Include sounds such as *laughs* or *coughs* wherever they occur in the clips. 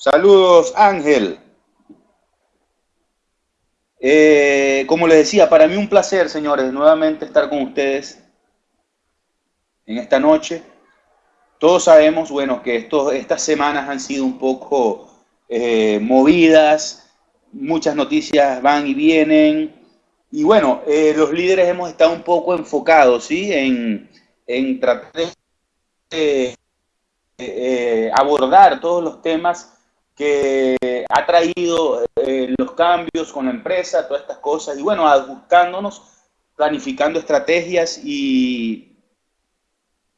Saludos, Ángel. Eh, como les decía, para mí un placer, señores, nuevamente estar con ustedes en esta noche. Todos sabemos, bueno, que estos, estas semanas han sido un poco eh, movidas, muchas noticias van y vienen, y bueno, eh, los líderes hemos estado un poco enfocados, ¿sí? En, en tratar de abordar todos los temas que ha traído eh, los cambios con la empresa, todas estas cosas, y bueno, ajustándonos, planificando estrategias y...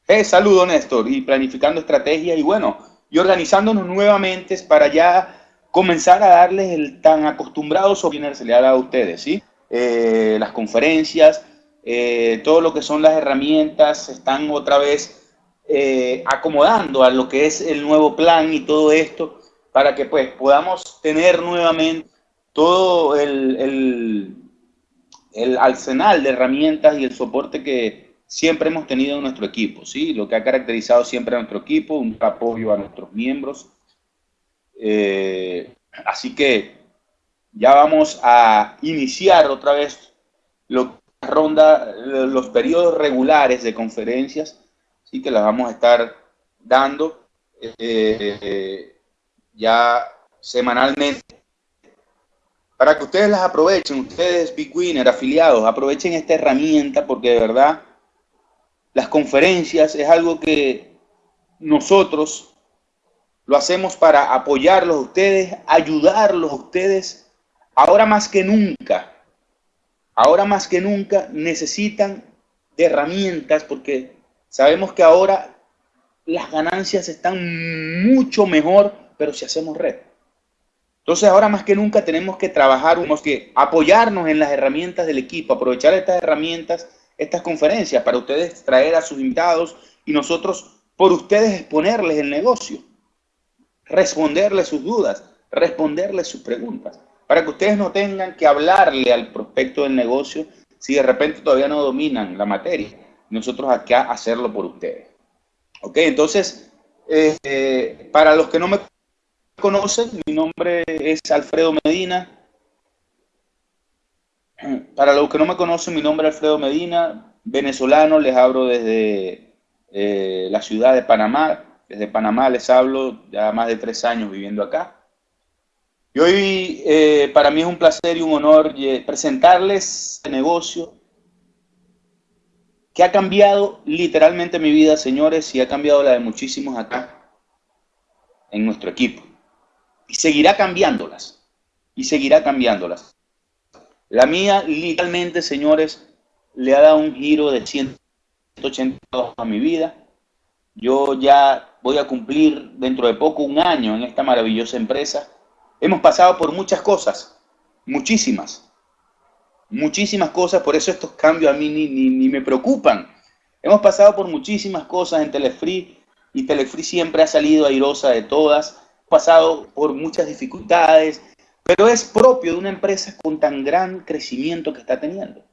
Eh, saludo Néstor, y planificando estrategias y bueno, y organizándonos nuevamente para ya comenzar a darles el tan acostumbrado dado a ustedes, ¿sí? Eh, las conferencias, eh, todo lo que son las herramientas, están otra vez acomodando a lo que es el nuevo plan y todo esto para que pues podamos tener nuevamente todo el, el, arsenal de herramientas y el soporte que siempre hemos tenido en nuestro equipo, ¿sí? Lo que ha caracterizado siempre a nuestro equipo, un apoyo a nuestros miembros. Eh, así que ya vamos a iniciar otra vez lo, ronda, los periodos regulares de conferencias, así que las vamos a estar dando. Eh, ya semanalmente, para que ustedes las aprovechen, ustedes Big Winner, afiliados, aprovechen esta herramienta porque de verdad las conferencias es algo que nosotros lo hacemos para apoyarlos ustedes, ayudarlos ustedes, ahora más que nunca, ahora más que nunca necesitan de herramientas porque sabemos que ahora las ganancias están mucho mejor pero si hacemos red. Entonces ahora más que nunca tenemos que trabajar, tenemos que apoyarnos en las herramientas del equipo, aprovechar estas herramientas, estas conferencias para ustedes traer a sus invitados y nosotros por ustedes exponerles el negocio, responderles sus dudas, responderles sus preguntas, para que ustedes no tengan que hablarle al prospecto del negocio si de repente todavía no dominan la materia. Nosotros acá hacerlo por ustedes. Ok, entonces, eh, para los que no me conocen, mi nombre es Alfredo Medina. Para los que no me conocen, mi nombre es Alfredo Medina, venezolano, les hablo desde eh, la ciudad de Panamá. Desde Panamá les hablo ya más de tres años viviendo acá. Y hoy eh, para mí es un placer y un honor eh, presentarles este negocio que ha cambiado literalmente mi vida, señores, y ha cambiado la de muchísimos acá en nuestro equipo y seguirá cambiándolas. Y seguirá cambiándolas. La mía, literalmente, señores, le ha dado un giro de 180 a mi vida. Yo ya voy a cumplir dentro de poco un año en esta maravillosa empresa. Hemos pasado por muchas cosas, muchísimas, muchísimas cosas, por eso estos cambios a mí ni, ni me preocupan. Hemos pasado por muchísimas cosas en Telefree y Telefree siempre ha salido airosa de todas pasado por muchas dificultades, pero es propio de una empresa con tan gran crecimiento que está teniendo.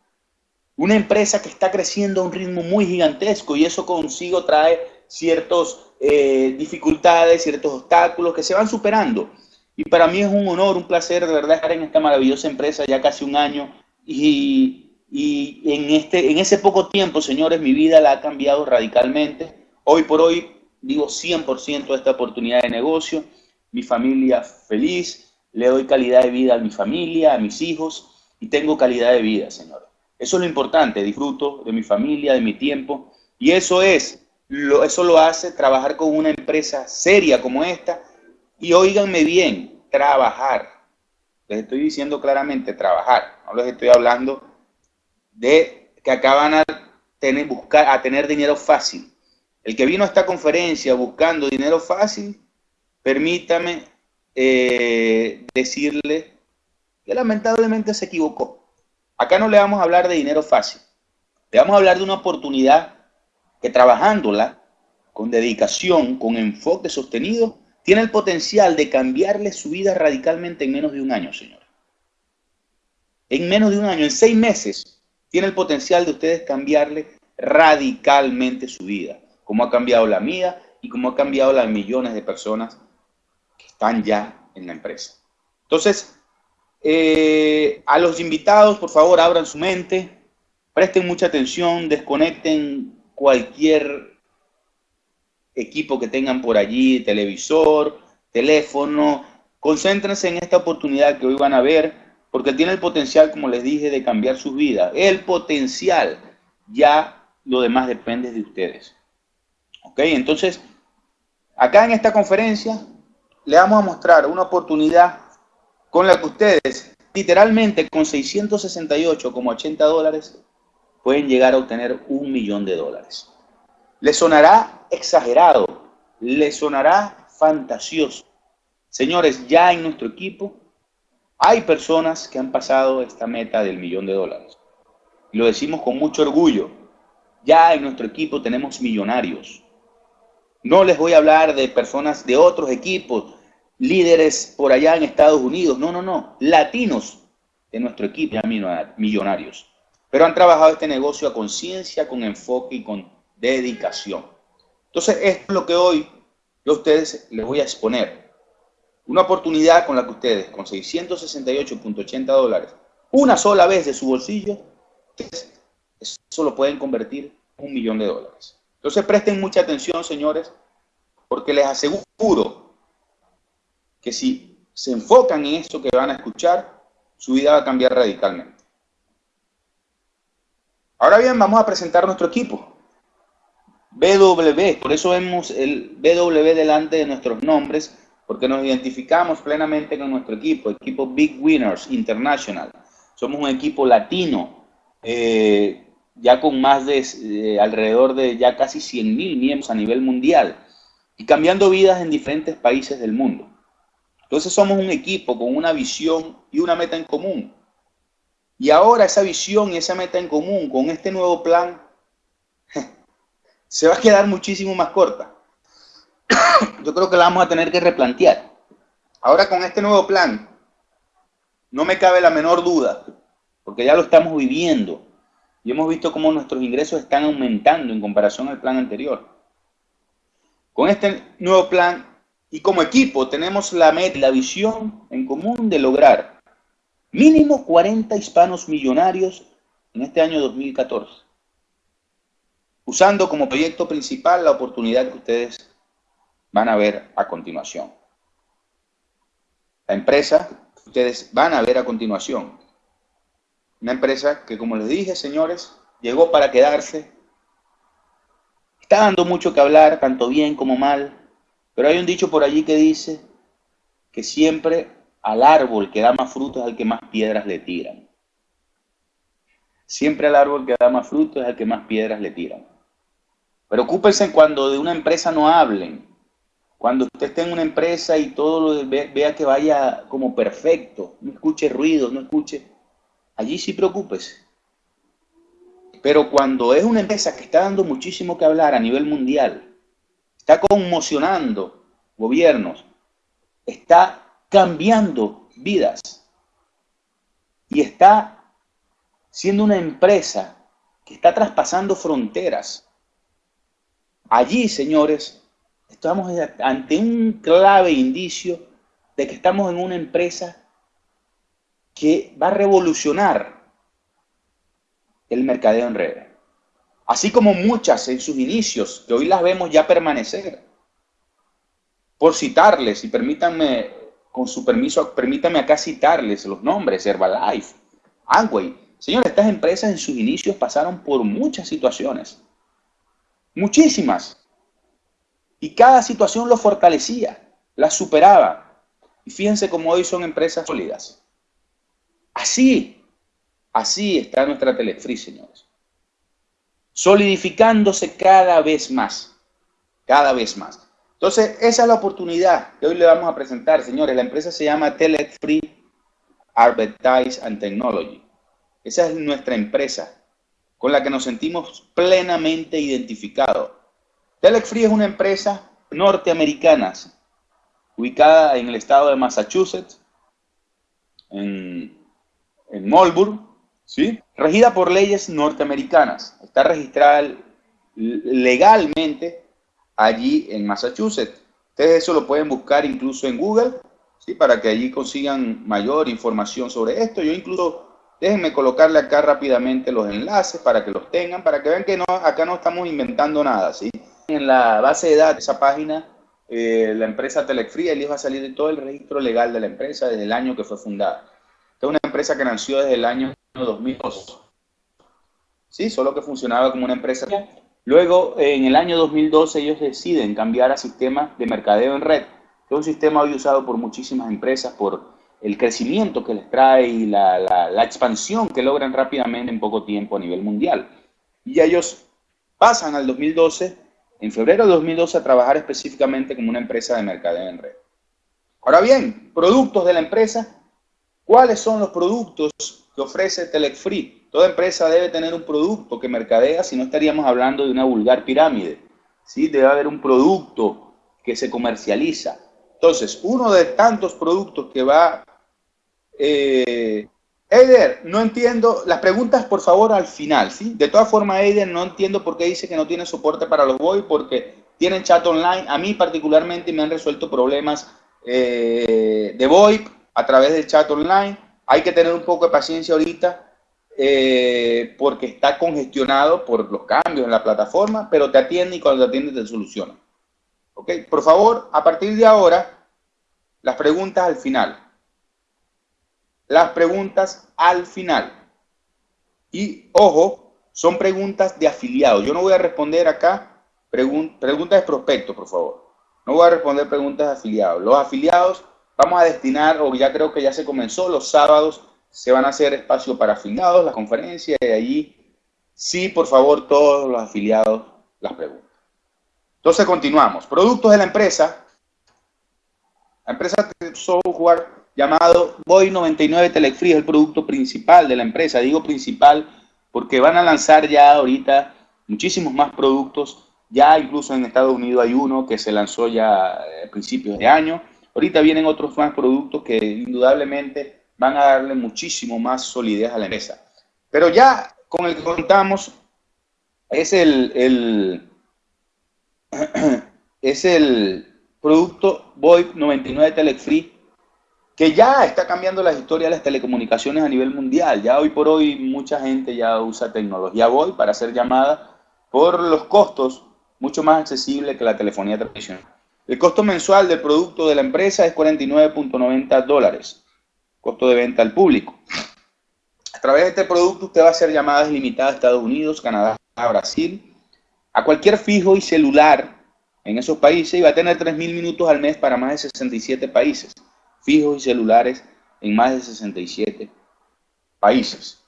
Una empresa que está creciendo a un ritmo muy gigantesco y eso consigo trae ciertas eh, dificultades, ciertos obstáculos que se van superando. Y para mí es un honor, un placer de verdad estar en esta maravillosa empresa ya casi un año y, y en, este, en ese poco tiempo, señores, mi vida la ha cambiado radicalmente. Hoy por hoy digo 100% de esta oportunidad de negocio mi familia feliz, le doy calidad de vida a mi familia, a mis hijos y tengo calidad de vida, Señor. Eso es lo importante, disfruto de mi familia, de mi tiempo y eso es, lo, eso lo hace trabajar con una empresa seria como esta y oíganme bien, trabajar. Les estoy diciendo claramente trabajar, no les estoy hablando de que acaban a tener, buscar, a tener dinero fácil. El que vino a esta conferencia buscando dinero fácil, permítame eh, decirle que lamentablemente se equivocó. Acá no le vamos a hablar de dinero fácil, le vamos a hablar de una oportunidad que trabajándola con dedicación, con enfoque sostenido, tiene el potencial de cambiarle su vida radicalmente en menos de un año, señor. En menos de un año, en seis meses, tiene el potencial de ustedes cambiarle radicalmente su vida, como ha cambiado la mía y como ha cambiado la de millones de personas que están ya en la empresa. Entonces, eh, a los invitados, por favor, abran su mente, presten mucha atención, desconecten cualquier equipo que tengan por allí, televisor, teléfono, concéntrense en esta oportunidad que hoy van a ver, porque tiene el potencial, como les dije, de cambiar sus vidas. El potencial, ya lo demás depende de ustedes. ¿Ok? Entonces, acá en esta conferencia le vamos a mostrar una oportunidad con la que ustedes, literalmente con 668,80 dólares, pueden llegar a obtener un millón de dólares. Le sonará exagerado, le sonará fantasioso. Señores, ya en nuestro equipo hay personas que han pasado esta meta del millón de dólares. Lo decimos con mucho orgullo. Ya en nuestro equipo tenemos millonarios. No les voy a hablar de personas de otros equipos, líderes por allá en Estados Unidos. No, no, no. Latinos de nuestro equipo ya millonarios. Pero han trabajado este negocio a conciencia, con enfoque y con dedicación. Entonces, esto es lo que hoy yo a ustedes les voy a exponer. Una oportunidad con la que ustedes, con 668.80 dólares, una sola vez de su bolsillo, eso lo pueden convertir en un millón de dólares. Entonces presten mucha atención, señores, porque les aseguro que si se enfocan en esto que van a escuchar, su vida va a cambiar radicalmente. Ahora bien, vamos a presentar nuestro equipo. BW, por eso vemos el BW delante de nuestros nombres, porque nos identificamos plenamente con nuestro equipo, equipo Big Winners International. Somos un equipo latino, eh, ya con más de eh, alrededor de ya casi 100 mil miembros a nivel mundial y cambiando vidas en diferentes países del mundo. Entonces somos un equipo con una visión y una meta en común. Y ahora esa visión y esa meta en común con este nuevo plan se va a quedar muchísimo más corta. Yo creo que la vamos a tener que replantear. Ahora con este nuevo plan, no me cabe la menor duda, porque ya lo estamos viviendo y hemos visto cómo nuestros ingresos están aumentando en comparación al plan anterior. Con este nuevo plan y como equipo tenemos la meta y la visión en común de lograr mínimo 40 hispanos millonarios en este año 2014 usando como proyecto principal la oportunidad que ustedes van a ver a continuación. La empresa que ustedes van a ver a continuación. Una empresa que, como les dije, señores, llegó para quedarse. Está dando mucho que hablar, tanto bien como mal, pero hay un dicho por allí que dice que siempre al árbol que da más frutos es al que más piedras le tiran. Siempre al árbol que da más frutos es al que más piedras le tiran. Preocúpense cuando de una empresa no hablen. Cuando usted esté en una empresa y todo lo vea que vaya como perfecto, no escuche ruido, no escuche. Allí sí preocúpese. Pero cuando es una empresa que está dando muchísimo que hablar a nivel mundial, está conmocionando gobiernos, está cambiando vidas y está siendo una empresa que está traspasando fronteras, Allí, señores, estamos ante un clave indicio de que estamos en una empresa que va a revolucionar el mercadeo en redes. Así como muchas en sus inicios, que hoy las vemos ya permanecer. Por citarles, y permítanme, con su permiso, permítanme acá citarles los nombres, Herbalife, Amway. Señores, estas empresas en sus inicios pasaron por muchas situaciones Muchísimas. Y cada situación lo fortalecía, la superaba. Y fíjense cómo hoy son empresas sólidas. Así, así está nuestra Telefree, señores. Solidificándose cada vez más, cada vez más. Entonces, esa es la oportunidad que hoy le vamos a presentar, señores. La empresa se llama Telefree Advertise and Technology. Esa es nuestra empresa con la que nos sentimos plenamente identificados. Telexfree es una empresa norteamericana ubicada en el estado de Massachusetts, en, en Marlborough, ¿sí? regida por leyes norteamericanas. Está registrada legalmente allí en Massachusetts. Ustedes eso lo pueden buscar incluso en Google, ¿sí? para que allí consigan mayor información sobre esto. Yo incluso, déjenme colocarle acá rápidamente los enlaces para que los tengan, para que vean que no, acá no estamos inventando nada. ¿sí? En la base de datos esa página, eh, la empresa Telefría les va a salir de todo el registro legal de la empresa desde el año que fue fundada. Es una empresa que nació desde el año 2002. Sí, solo que funcionaba como una empresa Luego, en el año 2012, ellos deciden cambiar a sistema de mercadeo en red, que es un sistema hoy usado por muchísimas empresas por el crecimiento que les trae y la, expansión que logran rápidamente en poco tiempo a nivel mundial. Y ellos pasan al 2012, en febrero de 2012, a trabajar específicamente como una empresa de mercadeo en red. Ahora bien, productos de la empresa. ¿Cuáles son los productos que ofrece Telefree? Toda empresa debe tener un producto que mercadea, si no estaríamos hablando de una vulgar pirámide. ¿sí? Debe haber un producto que se comercializa. Entonces, uno de tantos productos que va... Eh, Eider, no entiendo, las preguntas por favor al final, ¿sí? De todas formas, Eider, no entiendo por qué dice que no tiene soporte para los VoIP, porque tienen chat online. A mí particularmente me han resuelto problemas eh, de VoIP a través del chat online. Hay que tener un poco de paciencia ahorita eh, porque está congestionado por los cambios en la plataforma, pero te atiende y cuando te atiende te soluciona. ¿Ok? Por favor, a partir de ahora, las preguntas al final. Las preguntas al final. Y, ojo, son preguntas de afiliados. Yo no voy a responder acá preguntas de prospectos, por favor. No voy a responder preguntas de afiliados. Los afiliados vamos a destinar, o ya creo que ya se comenzó, los sábados se van a hacer espacio para afiliados, las conferencias, y allí sí, por favor, todos los afiliados las preguntas. Entonces continuamos. Productos de la empresa. La empresa software llamado Boy 99 Telefree es el producto principal de la empresa. Digo principal porque van a lanzar ya ahorita muchísimos más productos. Ya incluso en Estados Unidos hay uno que se lanzó ya a principios de año. Ahorita vienen otros más productos que indudablemente van a darle muchísimo más solidez a la empresa. Pero ya con el que contamos es el, *clears throat* es el producto VoIP 99 Telefree, que ya está cambiando la historia de las telecomunicaciones a nivel mundial. Ya hoy por hoy mucha gente ya usa tecnología VoIP para hacer llamadas por los costos mucho más accesibles que la telefonía tradicional. El costo mensual del producto de la empresa es 49.90 dólares costo de venta al público. A través de este producto usted va a hacer llamadas limitadas a Estados Unidos, Canadá, Brasil, a cualquier fijo y celular en esos países y va a tener 3.000 minutos al mes para más de 67 países, fijos y celulares en más de 67 países.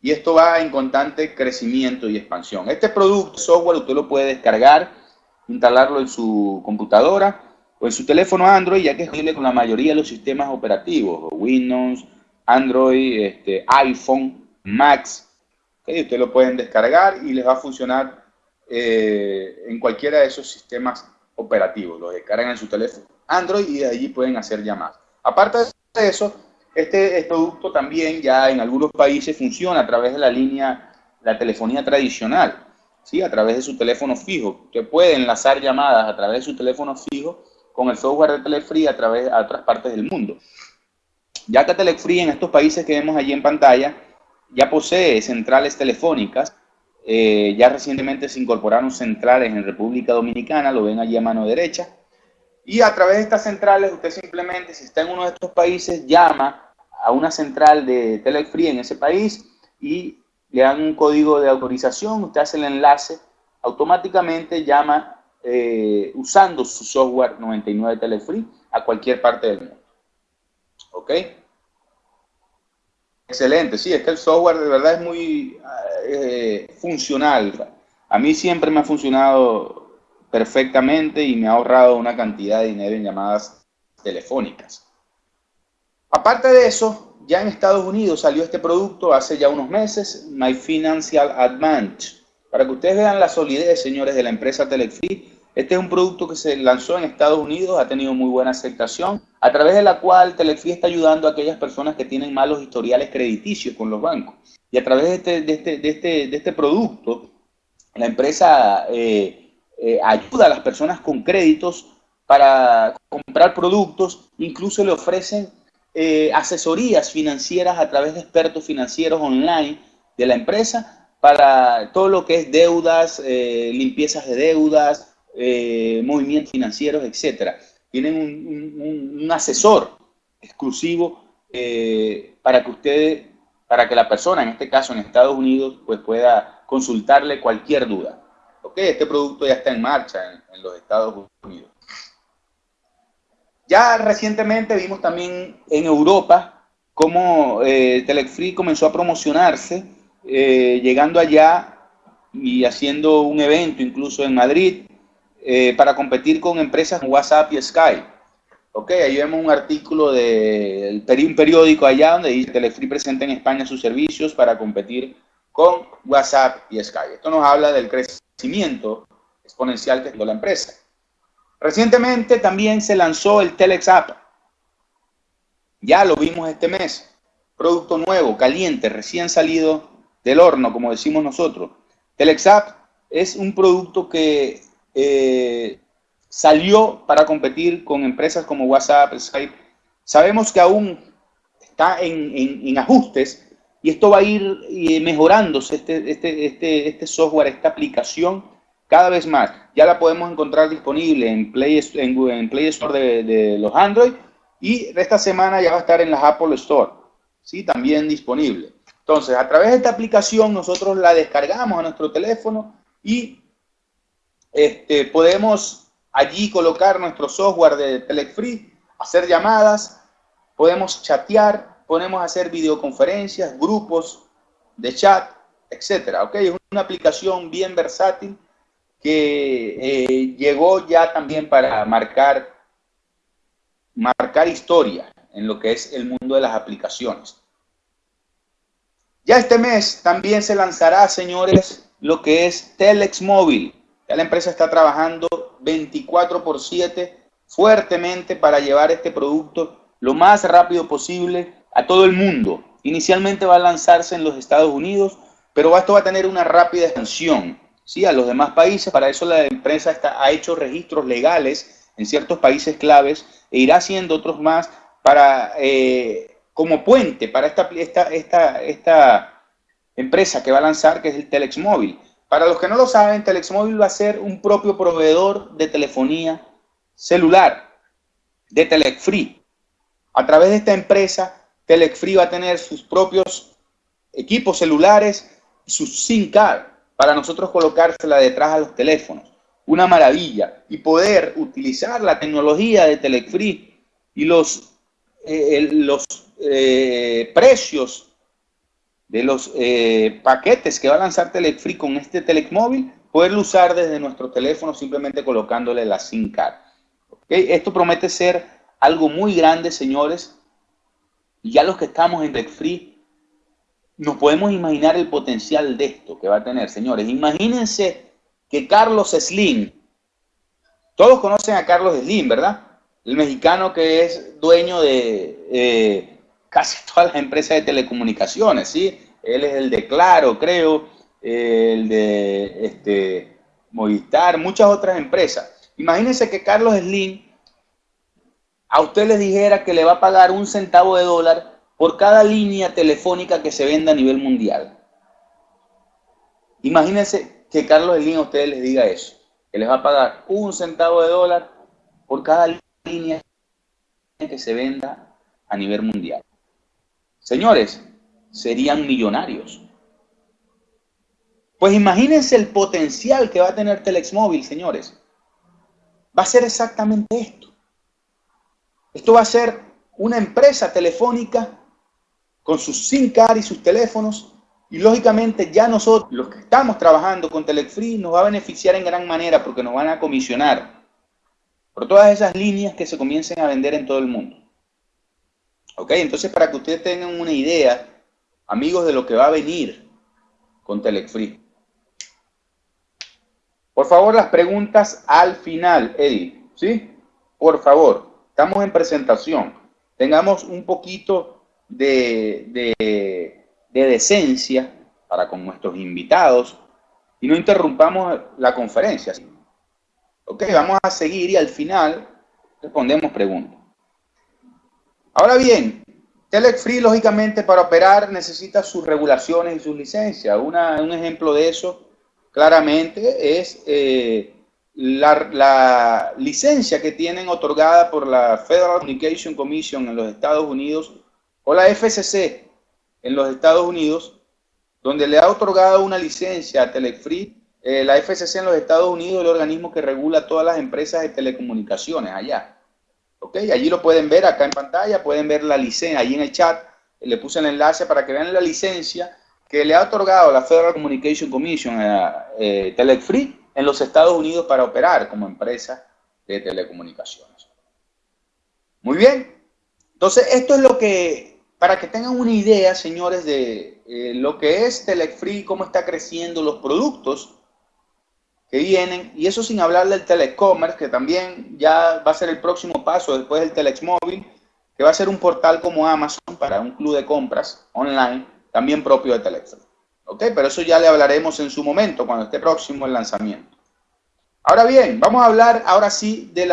Y esto va en constante crecimiento y expansión. Este producto, software, usted lo puede descargar, instalarlo en su computadora o en su teléfono Android, ya que es compatible con la mayoría de los sistemas operativos, Windows, Android, este, iPhone, Macs. Ustedes lo pueden descargar y les va a funcionar eh, en cualquiera de esos sistemas operativos. Lo descargan en su teléfono Android y de allí pueden hacer llamadas. Aparte de eso, este, producto también ya en algunos países funciona a través de la línea, la telefonía tradicional, ¿sí? a través de su teléfono fijo. Usted puede enlazar llamadas a través de su teléfono fijo con el software de Telefree a través de otras partes del mundo. Ya que Telefree en estos países que vemos allí en pantalla ya posee centrales telefónicas, eh, ya recientemente se incorporaron centrales en República Dominicana, lo ven allí a mano derecha, y a través de estas centrales usted simplemente, si está en uno de estos países, llama a una central de Telefree en ese país y le dan un código de autorización, usted hace el enlace, automáticamente llama eh, usando su software 99 Telefree a cualquier parte del mundo. ¿Ok? Excelente, sí, es que el software de verdad es muy eh, funcional. A mí siempre me ha funcionado perfectamente y me ha ahorrado una cantidad de dinero en llamadas telefónicas. Aparte de eso, ya en Estados Unidos salió este producto hace ya unos meses, My Financial Advantage. Para que ustedes vean la solidez, señores, de la empresa Telefree, este es un producto que se lanzó en Estados Unidos, ha tenido muy buena aceptación, a través de la cual Telefree está ayudando a aquellas personas que tienen malos historiales crediticios con los bancos. Y a través de este, este, este, este producto, la empresa eh, eh, ayuda a las personas con créditos para comprar productos, incluso le ofrecen eh, asesorías financieras a través de expertos financieros online de la empresa para todo lo que es deudas, eh, limpiezas de deudas, eh, movimientos financieros, etcétera. Tienen un, asesor exclusivo para que ustedes, para que la persona, en este caso en Estados Unidos, pues pueda consultarle cualquier duda. Ok, este producto ya está en marcha en los Estados Unidos. Ya recientemente vimos también en Europa cómo eh, Telefree comenzó a promocionarse, eh, llegando allá y haciendo un evento incluso en Madrid eh, para competir con empresas como WhatsApp y Skype. Ok, ahí vemos un artículo de un periódico allá donde dice Telefree presenta en España sus servicios para competir con WhatsApp y Skype. Esto nos habla del crecimiento exponencial que tiene la empresa. Recientemente también se lanzó el Telex App. Ya lo vimos este mes. Producto nuevo, caliente, recién salido del horno, como decimos nosotros. Telex App es un producto que eh, salió para competir con empresas como WhatsApp, Skype. Sabemos que aún está en, ajustes y esto va a ir eh, mejorándose, este, este, este, este software, esta aplicación cada vez más. Ya la podemos encontrar disponible en Play, Store de, los Android y esta semana ya va a estar en las Apple Store, ¿sí? También disponible. Entonces, a través de esta aplicación nosotros la descargamos a nuestro teléfono y este, podemos allí colocar nuestro software de Telefree, hacer llamadas, podemos chatear, podemos hacer videoconferencias, grupos de chat, etcétera. ¿ok? Es una aplicación bien versátil que eh, llegó ya también para marcar, marcar historia en lo que es el mundo de las aplicaciones. Ya este mes también se lanzará, señores, lo que es Telex Móvil. Ya la empresa está trabajando 24 por 7 fuertemente para llevar este producto lo más rápido posible a todo el mundo. Inicialmente va a lanzarse en los Estados Unidos, pero esto va a tener una rápida expansión ¿sí? a los demás países. Para eso la empresa está, ha hecho registros legales en ciertos países claves e irá haciendo otros más para, eh, como puente para esta, esta, esta, esta empresa que va a lanzar, que es el Telex Móvil. Para los que no lo saben, Telex Móvil va a ser un propio proveedor de telefonía celular, de Telex Free. A través de esta empresa, Telex Free va a tener sus propios equipos celulares, sus SIM card, para nosotros colocársela detrás a los teléfonos. Una maravilla. Y poder utilizar la tecnología de Telefree y los, eh, los eh, precios de los eh, paquetes que va a lanzar Telefree con este Telecmóvil, poderlo usar desde nuestro teléfono simplemente colocándole la SIM card. Esto promete ser algo muy grande, señores. Y ya los que estamos en Telefree nos podemos imaginar el potencial de esto que va a tener, señores. Imagínense que Carlos Slim, todos conocen a Carlos Slim, ¿verdad? El mexicano que es dueño de eh, casi *laughs* todas las empresas de telecomunicaciones, ¿sí? Él es el de Claro, creo, el de este, Movistar, muchas otras empresas. Imagínense que Carlos Slim a usted les dijera que le va a pagar un centavo de dólar por cada línea telefónica que se venda a nivel mundial. Imagínense que Carlos Slim a ustedes les diga eso, que les va a pagar un centavo de dólar por cada línea que se venda a nivel mundial. Señores, serían millonarios. Pues imagínense el potencial que va a tener Telex Móvil, señores. Va a ser exactamente esto. Esto va a ser una empresa telefónica con sus SIM card y sus teléfonos. Y lógicamente ya nosotros, los que estamos trabajando con Telefree, nos va a beneficiar en gran manera porque nos van a comisionar por todas esas líneas que se comiencen a vender en todo el mundo. ¿Ok? Entonces, para que ustedes tengan una idea, amigos, de lo que va a venir con Telefree. Por favor, las preguntas al final, Eddie. ¿Sí? Por favor, estamos en presentación. Tengamos un poquito de, decencia para con nuestros invitados y no interrumpamos la conferencia. Ok, vamos a seguir y al final respondemos preguntas. Ahora bien, Telex Free, lógicamente, para operar necesita sus regulaciones y sus licencias. un ejemplo de eso, claramente, es eh, la, licencia que tienen otorgada por la Federal Communication Commission en los Estados Unidos o la FCC en los Estados Unidos, donde le ha otorgado una licencia a Telefree, eh, la FCC en los Estados Unidos, el organismo que regula todas las empresas de telecomunicaciones allá. ¿Ok? Allí lo pueden ver acá en pantalla, pueden ver la licencia, ahí en el chat, le puse el enlace para que vean la licencia que le ha otorgado la Federal Communication Commission a eh, Telefree en los Estados Unidos para operar como empresa de telecomunicaciones. Muy bien. Entonces, esto es lo que, para que tengan una idea, señores, de eh, lo que es Telefree, cómo está creciendo los productos que vienen, y eso sin hablar del telecommerce, que también ya va a ser el próximo paso después del Telex Móvil, que va a ser un portal como Amazon para un club de compras online, también propio de Telex. ¿Ok? Pero eso ya le hablaremos en su momento, cuando esté próximo el lanzamiento. Ahora bien, vamos a hablar ahora sí de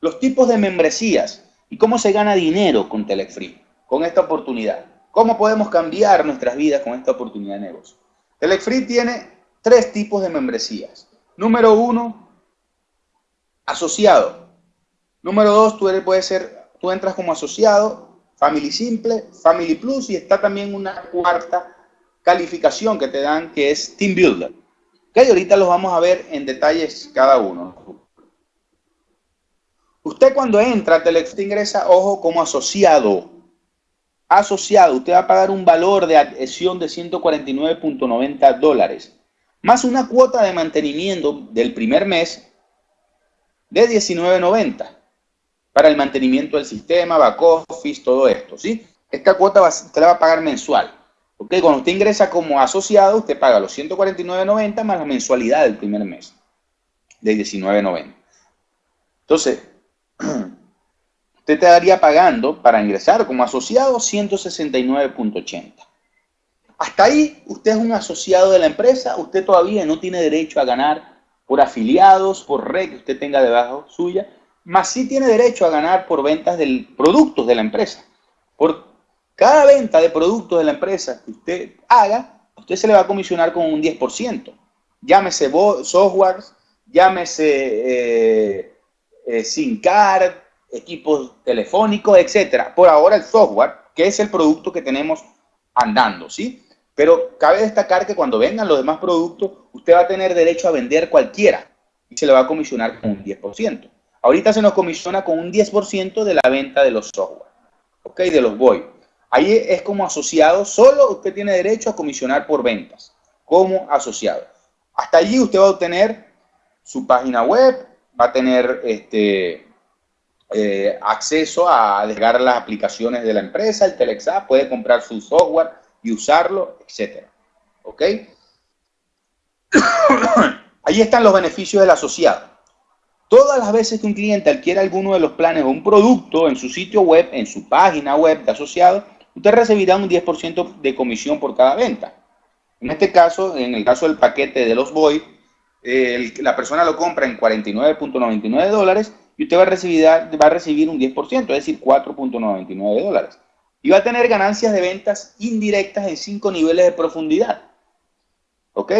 los tipos de membresías y cómo se gana dinero con Telefree, con esta oportunidad. ¿Cómo podemos cambiar nuestras vidas con esta oportunidad de negocio? Telefree tiene tres tipos de membresías. Número uno, asociado. Número dos, tú puedes ser, tú entras como asociado, Family Simple, Family Plus y está también una cuarta calificación que te dan que es Team Builder. Que ahorita los vamos a ver en detalles cada uno. Usted cuando entra Telex ingresa, ojo, como asociado. Asociado, usted va a pagar un valor de adhesión de 149.90 dólares, más una cuota de mantenimiento del primer mes de 19.90 para el mantenimiento del sistema, back office, todo esto, ¿sí? Esta cuota usted la va a pagar mensual. Cuando usted ingresa como asociado, usted paga los 149.90 más la mensualidad del primer mes de 19.90. Entonces, *clears throat* usted te daría pagando para ingresar como asociado 169.80. Hasta ahí, usted es un asociado de la empresa, usted todavía no tiene derecho a ganar por afiliados, por red que usted tenga debajo suya, más sí tiene derecho a ganar por ventas de productos de la empresa. Por cada venta de productos de la empresa que usted haga, usted se le va a comisionar con un 10%. Llámese software, llámese eh, eh, SIM card, equipos telefónicos, etcétera. Por ahora el software, que es el producto que tenemos andando, ¿sí? Pero cabe destacar que cuando vengan los demás productos, usted va a tener derecho a vender cualquiera y se le va a comisionar con un 10%. Ahorita se nos comisiona con un 10% de la venta de los software, ¿ok? De los VoIP. Ahí es como asociado, solo usted tiene derecho a comisionar por ventas, como asociado. Hasta allí usted va a obtener su página web, va a tener este, eh, acceso a descargar las aplicaciones de la empresa, el Telexap, puede comprar su software y usarlo, etc. ¿Ok? *coughs* Ahí están los beneficios del asociado. Todas las veces que un cliente adquiere alguno de los planes o un producto en su sitio web, en su página web de asociado, usted recibirá un 10% de comisión por cada venta. En este caso, en el caso del paquete de los Boy, la persona lo compra en 49.99 dólares y usted va a, recibir, va a recibir un 10%, es decir, 4.99 dólares. Y va a tener ganancias de ventas indirectas en 5 niveles de profundidad. ¿Ok?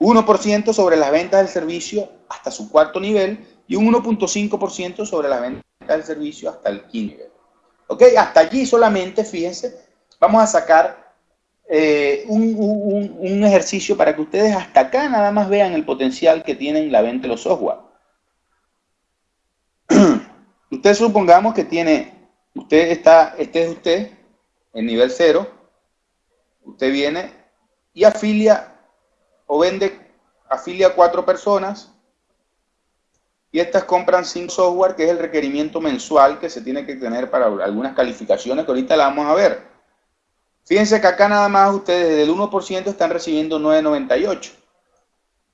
1% sobre las ventas del servicio hasta su cuarto nivel y un 1.5% sobre las ventas del servicio hasta el quinto nivel. ¿Ok? Hasta allí solamente, fíjense, vamos a sacar eh, un, ejercicio para que ustedes hasta acá nada más vean el potencial que tienen la venta de los software. Usted supongamos que tiene, usted está, este es usted, en nivel cero, usted viene y afilia o vende, afilia a cuatro personas, y estas compran sin software, que es el requerimiento mensual que se tiene que tener para algunas calificaciones que ahorita la vamos a ver. Fíjense que acá nada más ustedes del 1% están recibiendo 9.98.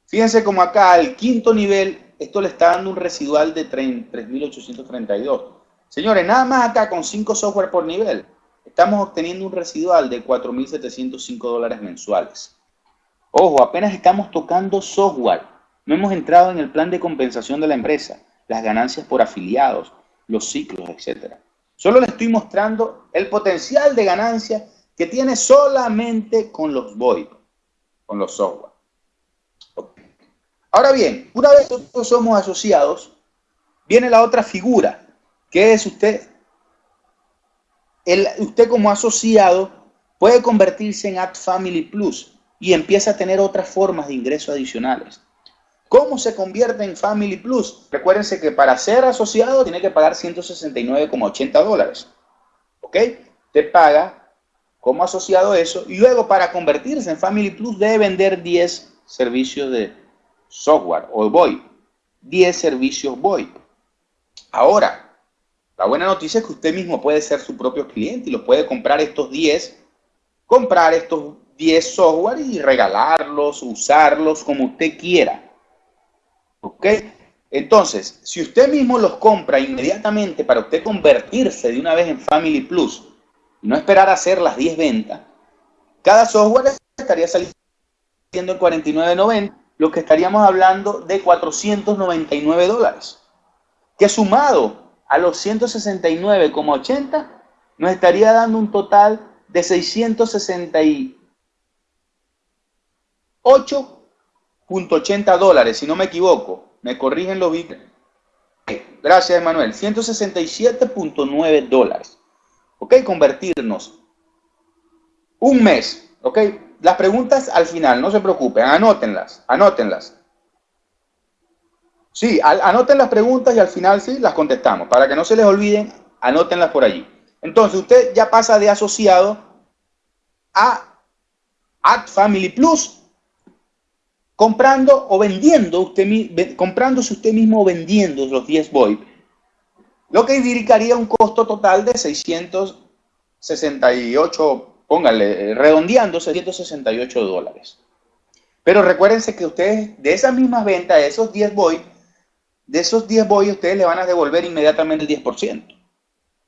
Fíjense como acá al quinto nivel, esto le está dando un residual de 3.832. Señores, nada más acá con 5 software por nivel, estamos obteniendo un residual de 4.705 dólares mensuales. Ojo, apenas estamos tocando software. No hemos entrado en el plan de compensación de la empresa. las ganancias por afiliados, los ciclos, etc. Solo le estoy mostrando el potencial de ganancia que tiene solamente con los VoIP, con los software. Ahora bien, una vez nosotros somos asociados, viene la otra figura, que es usted. El, usted como asociado puede convertirse en Ad Family Plus y empieza a tener otras formas de ingresos adicionales. ¿Cómo se convierte en Family Plus? Recuérdense que para ser asociado tiene que pagar 169,80 dólares. ¿Ok? Te paga como asociado eso y luego para convertirse en Family Plus debe vender 10 servicios de software o VoIP. 10 servicios VoIP. Ahora, la buena noticia es que usted mismo puede ser su propio cliente y lo puede comprar estos 10, comprar estos 10 software y regalarlos, usarlos como usted quiera. ¿Ok? Entonces, si usted mismo los compra inmediatamente para usted convertirse de una vez en Family Plus y no esperar a hacer las 10 ventas, cada software estaría saliendo en 49.90, lo que estaríamos hablando de 499 dólares, que sumado a los 169,80 nos estaría dando un total de 668 .80 dólares, si no me equivoco. Me corrigen los bits. Gracias, Emanuel. 167.9 dólares. ¿Ok? Convertirnos. Un mes. ¿Ok? Las preguntas al final, no se preocupen. Anótenlas. Anótenlas. Sí, anoten las preguntas y al final sí las contestamos. Para que no se les olviden, anótenlas por allí. Entonces, usted ya pasa de asociado a Add Family Plus comprando o vendiendo, usted, comprándose usted mismo o vendiendo los 10 VoIP, lo que indicaría un costo total de 668, póngale, redondeando 668 dólares. Pero recuérdense que ustedes, de esas mismas ventas, de esos 10 VoIP, de esos 10 VoIP, ustedes le van a devolver inmediatamente el 10%.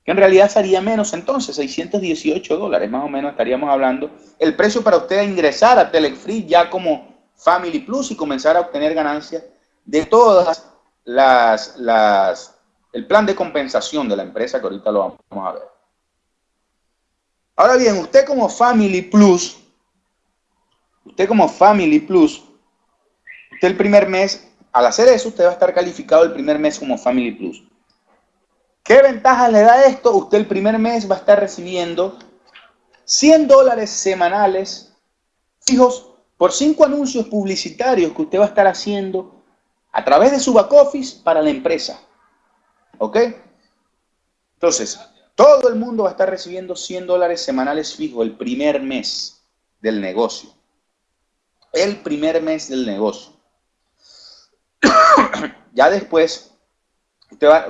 Que en realidad sería menos entonces, 618 dólares, más o menos estaríamos hablando. El precio para usted ingresar a Telefree ya como Family Plus y comenzar a obtener ganancias de todas las, las, el plan de compensación de la empresa que ahorita lo vamos a ver. Ahora bien, usted como Family Plus, usted como Family Plus, usted el primer mes, al hacer eso, usted va a estar calificado el primer mes como Family Plus. ¿Qué ventajas le da esto? Usted el primer mes va a estar recibiendo 100 dólares semanales fijos por cinco anuncios publicitarios que usted va a estar haciendo a través de su back office para la empresa. ¿Ok? Entonces, todo el mundo va a estar recibiendo 100 dólares semanales fijos el primer mes del negocio. El primer mes del negocio. *coughs* ya después,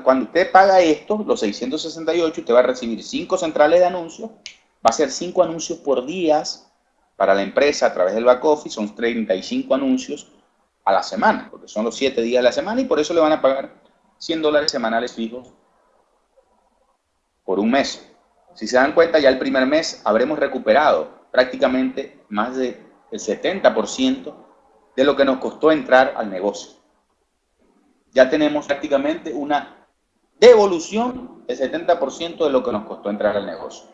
cuando usted paga esto, los 668, usted va a recibir cinco centrales de anuncios. Va a ser cinco anuncios por días para la empresa a través del back office son 35 anuncios a la semana, porque son los 7 días de la semana y por eso le van a pagar 100 dólares semanales fijos por un mes. Si se dan cuenta, ya el primer mes habremos recuperado prácticamente más del 70% de lo que nos costó entrar al negocio. Ya tenemos prácticamente una devolución del 70% de lo que nos costó entrar al negocio.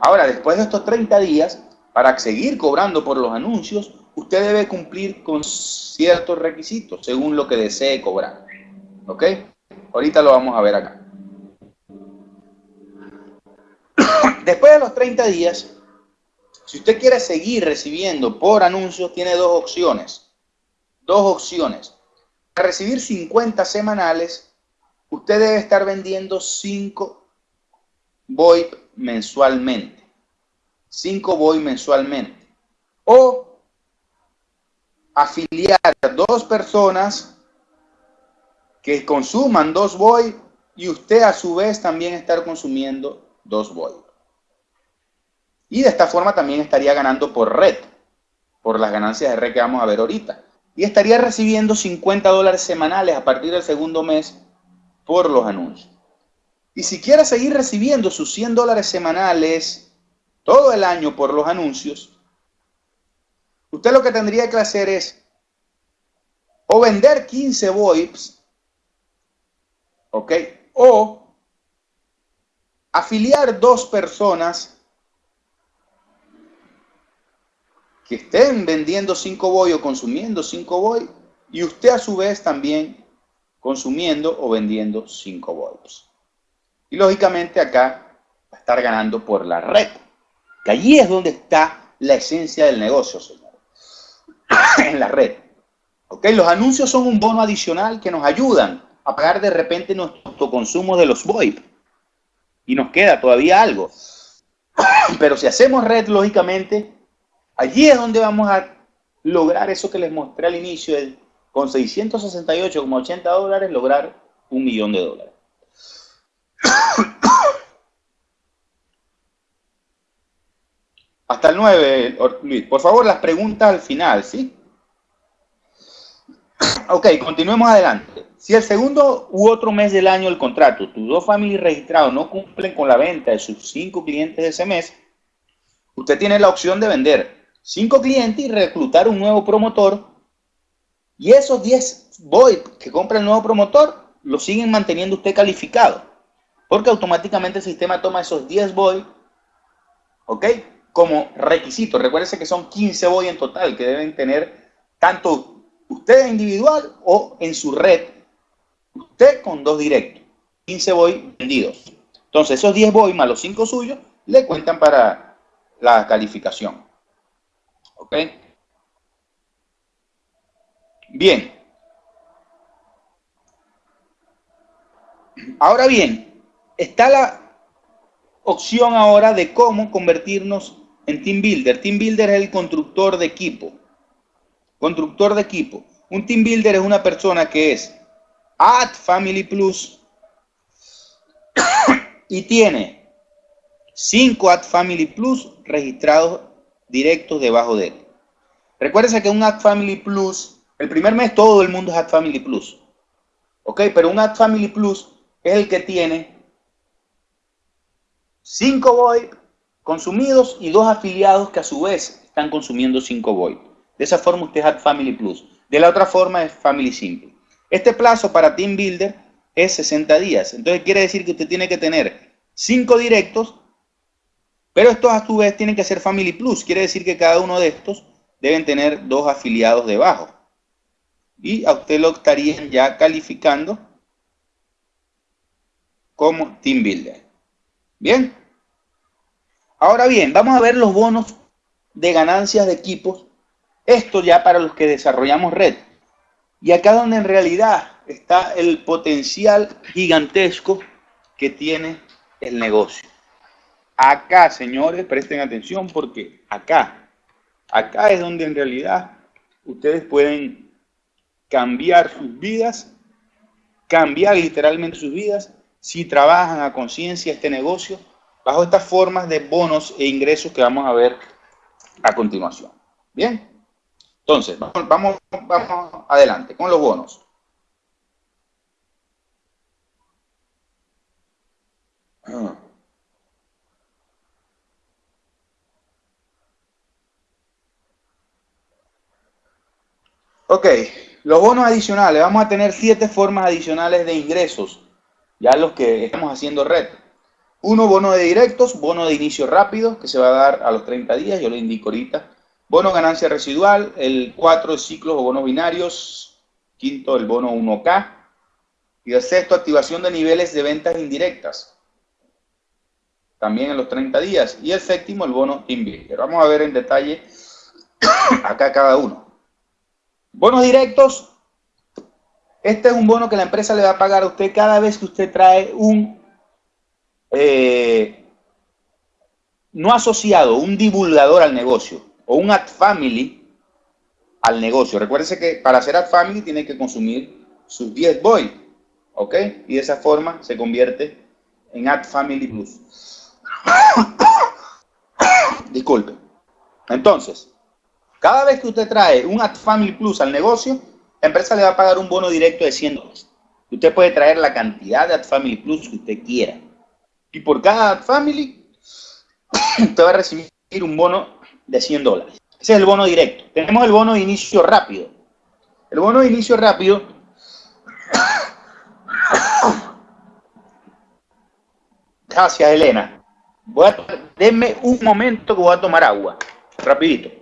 Ahora, después de estos 30 días, para seguir cobrando por los anuncios, usted debe cumplir con ciertos requisitos según lo que desee cobrar. ¿Ok? Ahorita lo vamos a ver acá. Después de los 30 días, si usted quiere seguir recibiendo por anuncios, tiene dos opciones. Dos opciones. Para recibir 50 semanales, usted debe estar vendiendo 5 VoIP mensualmente. 5 voy mensualmente. O afiliar dos personas que consuman dos voy y usted a su vez también estar consumiendo dos voy. Y de esta forma también estaría ganando por red, por las ganancias de red que vamos a ver ahorita. Y estaría recibiendo 50 dólares semanales a partir del segundo mes por los anuncios. Y si quiere seguir recibiendo sus 100 dólares semanales todo el año por los anuncios, usted lo que tendría que hacer es o vender 15 VoIPs ¿Ok? O afiliar dos personas que estén vendiendo 5 boy o consumiendo 5 boy y usted a su vez también consumiendo o vendiendo 5 volts. Y lógicamente acá va a estar ganando por la red. Que allí es donde está la esencia del negocio, señores. *coughs* en la red. ¿Ok? Los anuncios son un bono adicional que nos ayudan a pagar de repente nuestro consumo de los VoIP. Y nos queda todavía algo. *coughs* Pero si hacemos red, lógicamente, allí es donde vamos a lograr eso que les mostré al inicio, con 668,80 dólares lograr un millón de dólares. *coughs* Hasta el 9, Luis. Por favor, las preguntas al final, ¿sí? *coughs* Ok, continuemos adelante. Si el segundo u otro mes del año del contrato, tus dos familias registrados no cumplen con la venta de sus cinco clientes de ese mes, usted tiene la opción de vender cinco clientes y reclutar un nuevo promotor. Y esos 10 VoIP que compra el nuevo promotor, lo siguen manteniendo usted calificado. Porque automáticamente el sistema toma esos 10 VoIP, ¿ok? Como requisito. Recuérdense que son 15 VoIP en total que deben tener tanto usted individual o en su red, usted con dos directos, 15 voy vendidos. Entonces, esos 10 voy más los 5 suyos le cuentan para la calificación. Bien. Ahora bien, está la opción ahora de cómo convertirnos en Team Builder. Team Builder es el constructor de equipo. Constructor de equipo. Un team builder es una persona que es Add Family Plus *coughs* y tiene 5 Add Family Plus registrados directos debajo de él. Recuérdese que un Add Family Plus, el primer mes todo el mundo es Add Family Plus. ¿Ok? Pero un Add Family Plus es el que tiene 5 VoIP consumidos y dos afiliados que a su vez están consumiendo 5 VoIP. De esa forma usted es Add Family Plus. De la otra forma es Family Simple. Este plazo para Team Builder es 60 días. Entonces quiere decir que usted tiene que tener 5 directos, pero estos a su vez tienen que ser Family Plus. Quiere decir que cada uno de estos deben tener dos afiliados debajo. Y a usted lo estarían ya calificando como Team Builder. Bien. Ahora bien, vamos a ver los bonos de ganancias de equipos esto ya para los que desarrollamos red. Y acá donde en realidad está el potencial gigantesco que tiene el negocio. Acá, señores, presten atención porque acá, acá es donde en realidad ustedes pueden cambiar sus vidas, cambiar literalmente sus vidas, si trabajan a conciencia este negocio, bajo estas formas de bonos e ingresos que vamos a ver a continuación. Bien. Entonces, vamos, vamos, adelante con los bonos. Ok, los bonos adicionales. Vamos a tener siete formas adicionales de ingresos. Ya los que estamos haciendo red. Uno, bono de directos, bono de inicio rápido, que se va a dar a los 30 días. Yo lo indico ahorita. Bono ganancia residual, el 4 ciclos o bonos binarios, quinto el bono 1K, y el sexto activación de niveles de ventas indirectas, también en los 30 días, y el séptimo el bono Team Vamos a ver en detalle *coughs* acá cada uno. Bonos directos, este es un bono que la empresa le va a pagar a usted cada vez que usted trae un eh, no asociado, un divulgador al negocio o un ad family al negocio. Recuérdese que para hacer ad family tiene que consumir sus 10 boy, ¿ok? Y de esa forma se convierte en ad family plus. *coughs* Disculpe. Entonces, cada vez que usted trae un ad family plus al negocio, la empresa le va a pagar un bono directo de 100 dólares. Usted puede traer la cantidad de ad family plus que usted quiera. Y por cada ad family, *coughs* usted va a recibir un bono de 100 dólares. Ese es el bono directo. Tenemos el bono de inicio rápido. El bono de inicio rápido *coughs* Gracias, Elena. Voy a, denme un momento que voy a tomar agua. Rapidito.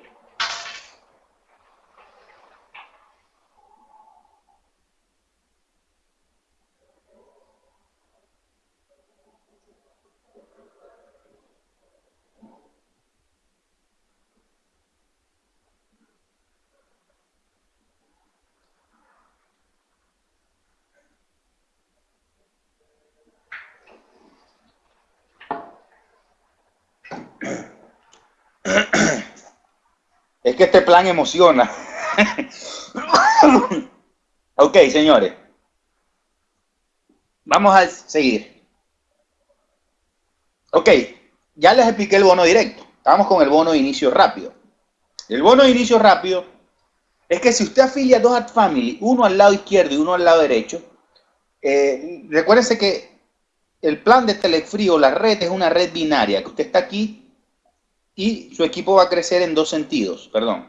Es que este plan emociona. *laughs* ok, señores. Vamos a seguir. Ok, ya les expliqué el bono directo. Estamos con el bono de inicio rápido. El bono de inicio rápido es que si usted afilia dos ad family, uno al lado izquierdo y uno al lado derecho, eh, recuérdense que el plan de Telefrío, la red, es una red binaria, que usted está aquí y su equipo va a crecer en dos sentidos, perdón.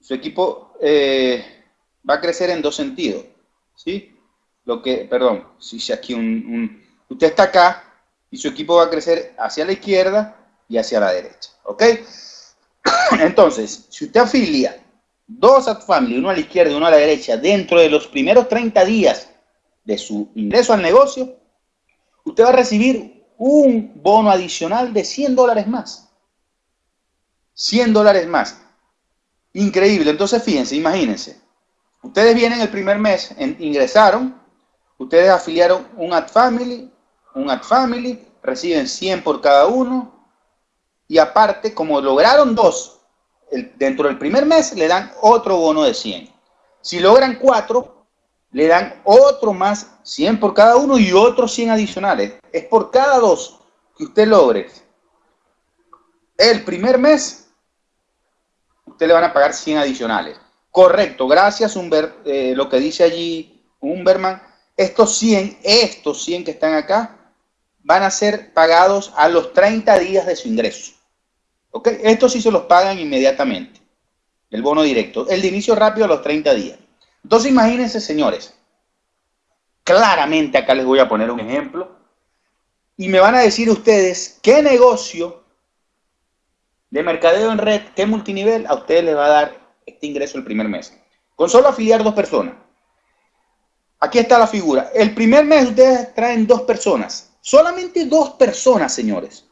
Su equipo eh, va a crecer en dos sentidos, ¿sí? Lo que, perdón, si aquí un, Usted está acá y su equipo va a crecer hacia la izquierda y hacia la derecha, ¿ok? *coughs* Entonces, si usted afilia dos at family, uno a la izquierda y uno a la derecha, dentro de los primeros 30 días de su ingreso al negocio, usted va a recibir un bono adicional de 100 dólares más. 100 dólares más. Increíble. Entonces, fíjense, imagínense. Ustedes vienen el primer mes, ingresaron, ustedes afiliaron un Ad Family, un Ad Family, reciben 100 por cada uno, y aparte, como lograron dos, dentro del primer mes le dan otro bono de 100. Si logran cuatro, le dan otro más 100 por cada uno y otros 100 adicionales. Es por cada dos que usted logre. El primer mes, usted le van a pagar 100 adicionales. Correcto, gracias Humber, eh, lo que dice allí Humberman. Estos 100, estos 100 que están acá, van a ser pagados a los 30 días de su ingreso. ¿Ok? Estos sí se los pagan inmediatamente. El bono directo. El de inicio rápido a los 30 días. Entonces imagínense, señores, claramente acá les voy a poner un ejemplo y me van a decir ustedes qué negocio de mercadeo en red, qué multinivel a ustedes les va a dar este ingreso el primer mes. Con solo afiliar dos personas. Aquí está la figura. El primer mes ustedes traen dos personas. Solamente dos personas, señores,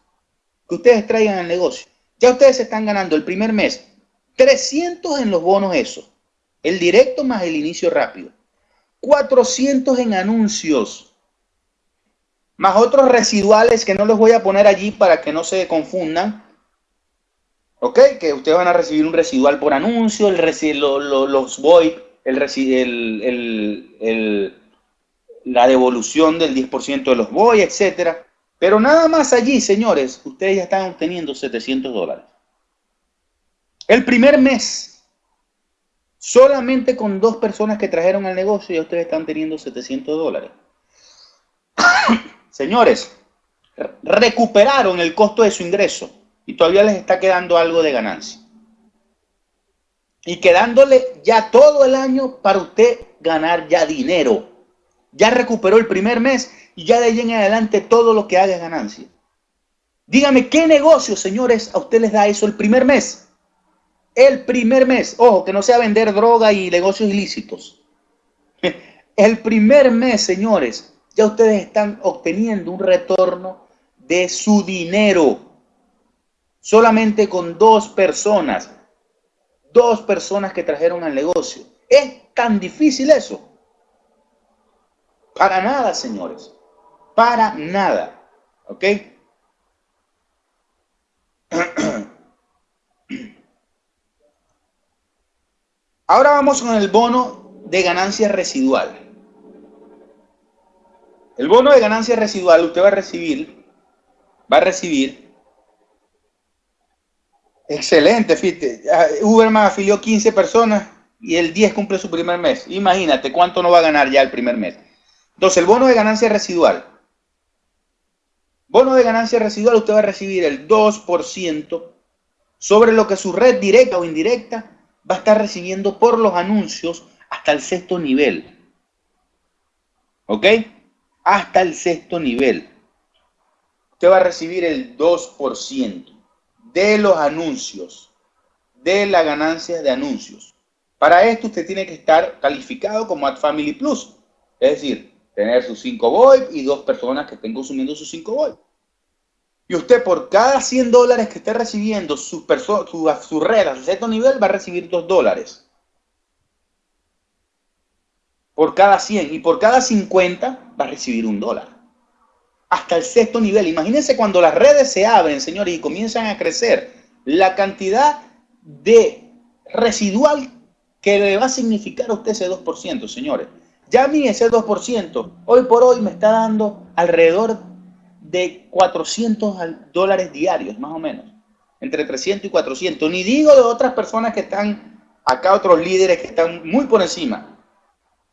que ustedes traigan al negocio. Ya ustedes están ganando el primer mes 300 en los bonos esos. El directo más el inicio rápido. 400 en anuncios. Más otros residuales que no los voy a poner allí para que no se confundan. ¿Ok? Que ustedes van a recibir un residual por anuncio, el los VoIP, el, el, la devolución del 10% de los VoIP, etc. Pero nada más allí, señores, ustedes ya están obteniendo 700 dólares. El primer mes Solamente con dos personas que trajeron al negocio ya ustedes están teniendo 700 dólares. *coughs* Señores, recuperaron el costo de su ingreso y todavía les está quedando algo de ganancia. Y quedándole ya todo el año para usted ganar ya dinero. Ya recuperó el primer mes y ya de ahí en adelante todo lo que haga es ganancia. Dígame, ¿qué negocio, señores, a usted les da eso el primer mes? El primer mes, ojo, que no sea vender droga y negocios ilícitos. *laughs* El primer mes, señores, ya ustedes están obteniendo un retorno de su dinero. Solamente con dos personas. Dos personas que trajeron al negocio. ¿Es tan difícil eso? Para nada, señores. Para nada. ¿Ok? *clears throat* Ahora vamos con el bono de ganancia residual. El bono de ganancia residual usted va a recibir, va a recibir, excelente, fíjate, Uberman afilió 15 personas y el 10 cumple su primer mes. Imagínate cuánto no va a ganar ya el primer mes. Entonces, el bono de ganancia residual. Bono de ganancia residual usted va a recibir el 2% sobre lo que su red directa o indirecta va a estar recibiendo por los anuncios hasta el sexto nivel. ¿Ok? hasta el sexto nivel. Usted va a recibir el 2% de los anuncios, de la ganancia de anuncios. Para esto usted tiene que estar calificado como Ad Family Plus, es decir, tener sus 5 VoIP y dos personas que estén consumiendo sus 5 VoIP. Y usted por cada 100 dólares que esté recibiendo su, su, red a cierto nivel va a recibir 2 dólares. Por cada 100 y por cada 50 va a recibir un dólar. Hasta el sexto nivel. Imagínense cuando las redes se abren, señores, y comienzan a crecer, la cantidad de residual que le va a significar a usted ese 2%, señores. Ya a mí ese 2%, hoy por hoy me está dando alrededor de 400 dólares diarios, más o menos. Entre 300 y 400. Ni digo de otras personas que están acá, otros líderes que están muy por encima.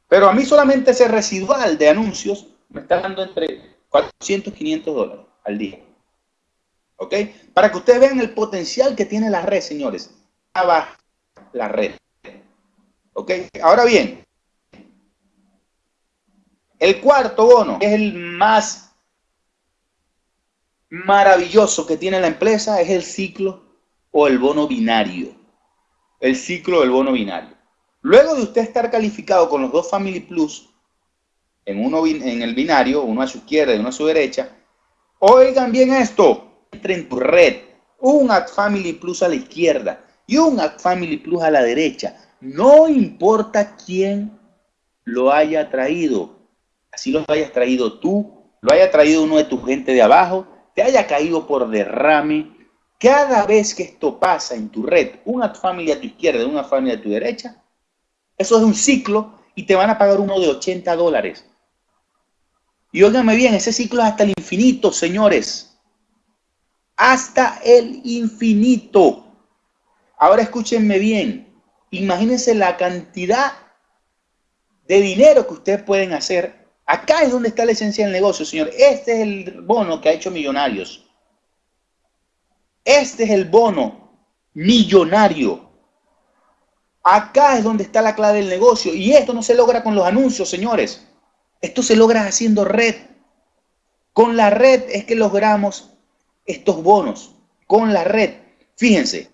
Pero a mí solamente ese residual de anuncios me está dando entre 400 y 500 dólares al día. ¿Ok? Para que ustedes vean el potencial que tiene la red, señores. Abajo la red. ¿Ok? Ahora bien, el cuarto bono es el más maravilloso que tiene la empresa, es el ciclo o el bono binario. El ciclo del bono binario. Luego de usted estar calificado con los dos Family Plus, en, uno, en el binario, uno a su izquierda y uno a su derecha, oigan bien esto, entre en tu red, un Ad Family Plus a la izquierda y un Ad Family Plus a la derecha. No importa quién lo haya traído, así lo hayas traído tú, lo haya traído uno de tu gente de abajo, te haya caído por derrame, cada vez que esto pasa en tu red, una familia a tu izquierda, una familia a tu derecha, eso es un ciclo y te van a pagar uno de 80 dólares. Y óigame bien, ese ciclo es hasta el infinito, señores. Hasta el infinito. Ahora escúchenme bien. Imagínense la cantidad de dinero que ustedes pueden hacer Acá es donde está la esencia del negocio, señor. Este es el bono que ha hecho millonarios. Este es el bono millonario. Acá es donde está la clave del negocio. Y esto no se logra con los anuncios, señores. Esto se logra haciendo red. Con la red es que logramos estos bonos. Con la red. Fíjense.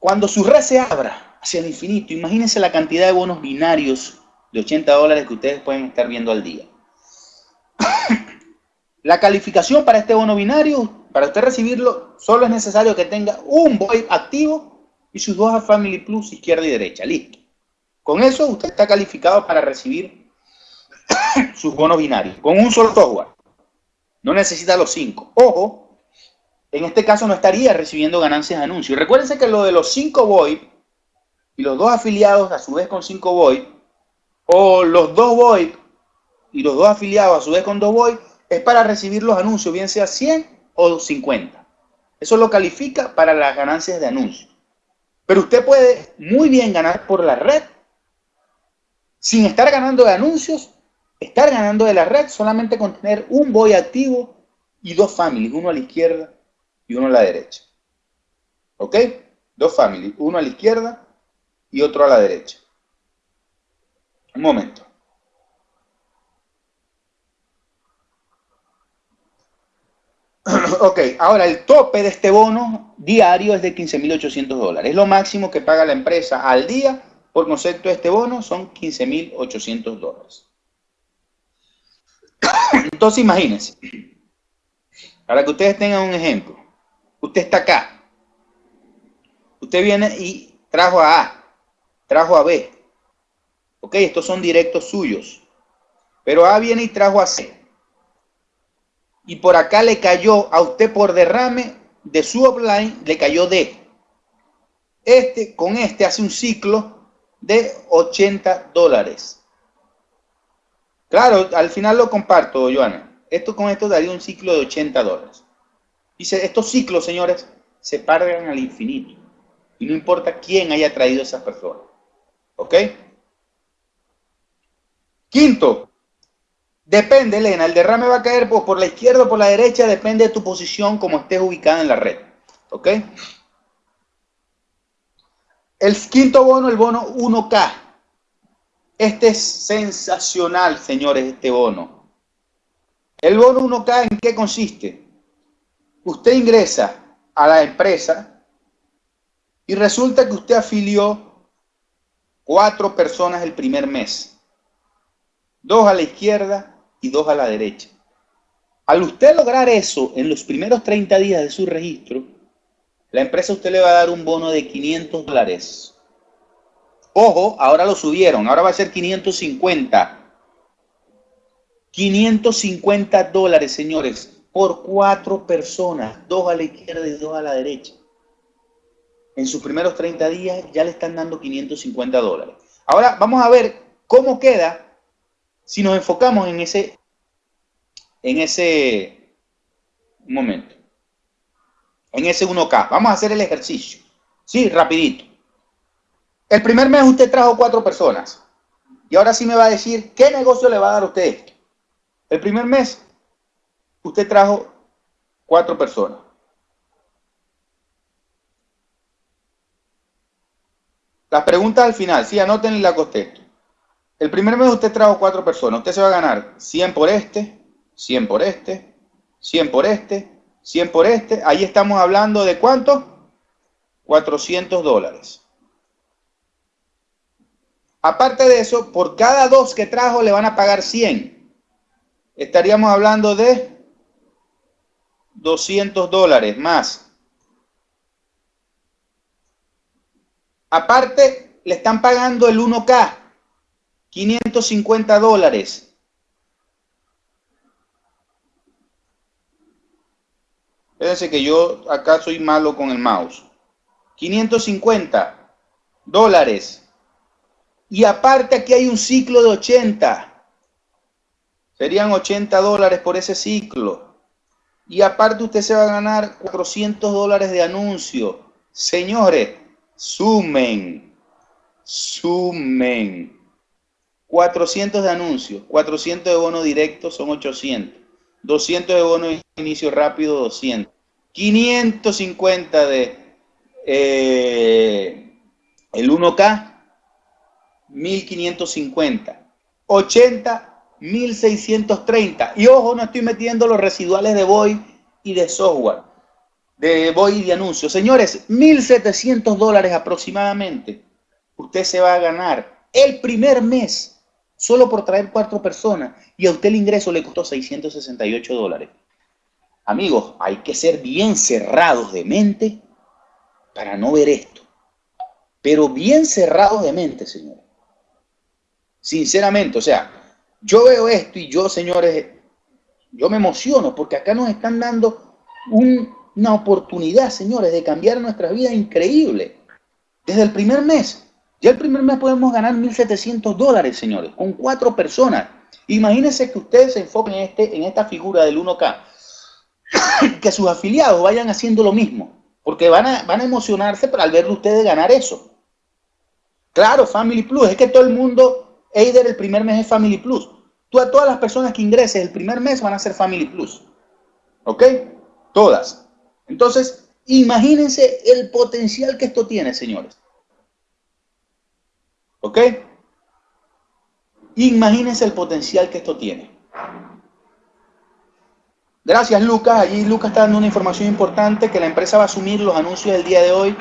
Cuando su red se abra hacia el infinito, imagínense la cantidad de bonos binarios de 80 dólares que ustedes pueden estar viendo al día. *laughs* La calificación para este bono binario, para usted recibirlo, solo es necesario que tenga un VoIP activo y sus dos Family Plus izquierda y derecha. Listo. Con eso usted está calificado para recibir *coughs* sus bonos binarios, con un solo software. No necesita los cinco. Ojo, en este caso no estaría recibiendo ganancias de anuncio. Recuérdense que lo de los cinco VoIP y los dos afiliados a su vez con cinco VoIP o los dos VoIP y los dos afiliados a su vez con dos VoIP, es para recibir los anuncios, bien sea 100 o 50. Eso lo califica para las ganancias de anuncios. Pero usted puede muy bien ganar por la red sin estar ganando de anuncios, estar ganando de la red solamente con tener un VoIP activo y dos families, uno a la izquierda y uno a la derecha. ¿Ok? Dos families, uno a la izquierda y otro a la derecha. Momento. *clears throat* ok, ahora el tope de este bono diario es de 15.800 dólares. Es lo máximo que paga la empresa al día por concepto de este bono son 15.800 dólares. *clears throat* Entonces imagínense, para que ustedes tengan un ejemplo, usted está acá, usted viene y trajo a A, trajo a B, Ok, estos son directos suyos. Pero A viene y trajo a C. Y por acá le cayó a usted por derrame de su offline, le cayó D. Este, con este hace un ciclo de 80 dólares. Claro, al final lo comparto, Joana. Esto con esto daría un ciclo de 80 dólares. Dice, estos ciclos, señores, se pagan al infinito. Y no importa quién haya traído a esas personas. ¿Ok? Quinto, depende, Elena, el derrame va a caer por, la izquierda o por la derecha, depende de tu posición como estés ubicada en la red. ¿Ok? El quinto bono, el bono 1K. Este es sensacional, señores, este bono. El bono 1K, ¿en qué consiste? Usted ingresa a la empresa y resulta que usted afilió cuatro personas el primer mes. Dos a la izquierda y dos a la derecha. Al usted lograr eso en los primeros 30 días de su registro, la empresa usted le va a dar un bono de 500 dólares. Ojo, ahora lo subieron, ahora va a ser 550. 550 dólares, señores, por cuatro personas, dos a la izquierda y dos a la derecha. En sus primeros 30 días ya le están dando 550 dólares. Ahora vamos a ver cómo queda si nos enfocamos en ese, en ese momento, en ese 1K. Vamos a hacer el ejercicio. Sí, rapidito. El primer mes usted trajo cuatro personas. Y ahora sí me va a decir qué negocio le va a dar a usted esto. El primer mes usted trajo cuatro personas. Las preguntas al final, sí, anoten la contesto. El primer mes usted trajo cuatro personas. Usted se va a ganar 100 por este, 100 por este, 100 por este, 100 por este. Ahí estamos hablando de cuánto? 400 dólares. Aparte de eso, por cada dos que trajo le van a pagar 100. Estaríamos hablando de 200 dólares más. Aparte, le están pagando el 1K. 550 dólares. Fíjense que yo acá soy malo con el mouse. 550 dólares. Y aparte aquí hay un ciclo de 80. Serían 80 dólares por ese ciclo. Y aparte usted se va a ganar 400 dólares de anuncio. Señores, sumen, sumen. 400 de anuncios, 400 de bono directo son 800, 200 de bono de inicio rápido 200, 550 de eh, el 1K, 1550, 80, 1630. Y ojo, no estoy metiendo los residuales de Boy y de software, de Boy y de anuncios. Señores, 1700 dólares aproximadamente. Usted se va a ganar el primer mes solo por traer cuatro personas y a usted el ingreso le costó 668 dólares. Amigos, hay que ser bien cerrados de mente para no ver esto. Pero bien cerrados de mente, señores. Sinceramente, o sea, yo veo esto y yo, señores, yo me emociono porque acá nos están dando una oportunidad, señores, de cambiar nuestra vida increíble. Desde el primer mes. Ya el primer mes podemos ganar 1.700 dólares, señores, con cuatro personas. Imagínense que ustedes se enfoquen en, este, en esta figura del 1K, *coughs* que sus afiliados vayan haciendo lo mismo, porque van a, van a emocionarse al verlo ustedes ganar eso. Claro, Family Plus, es que todo el mundo, Eider el primer mes es Family Plus. Tú a todas las personas que ingreses el primer mes van a ser Family Plus. ¿Ok? Todas. Entonces, imagínense el potencial que esto tiene, señores. ¿Ok? Imagínense el potencial que esto tiene. Gracias, Lucas. Allí Lucas está dando una información importante que la empresa va a asumir los anuncios del día de hoy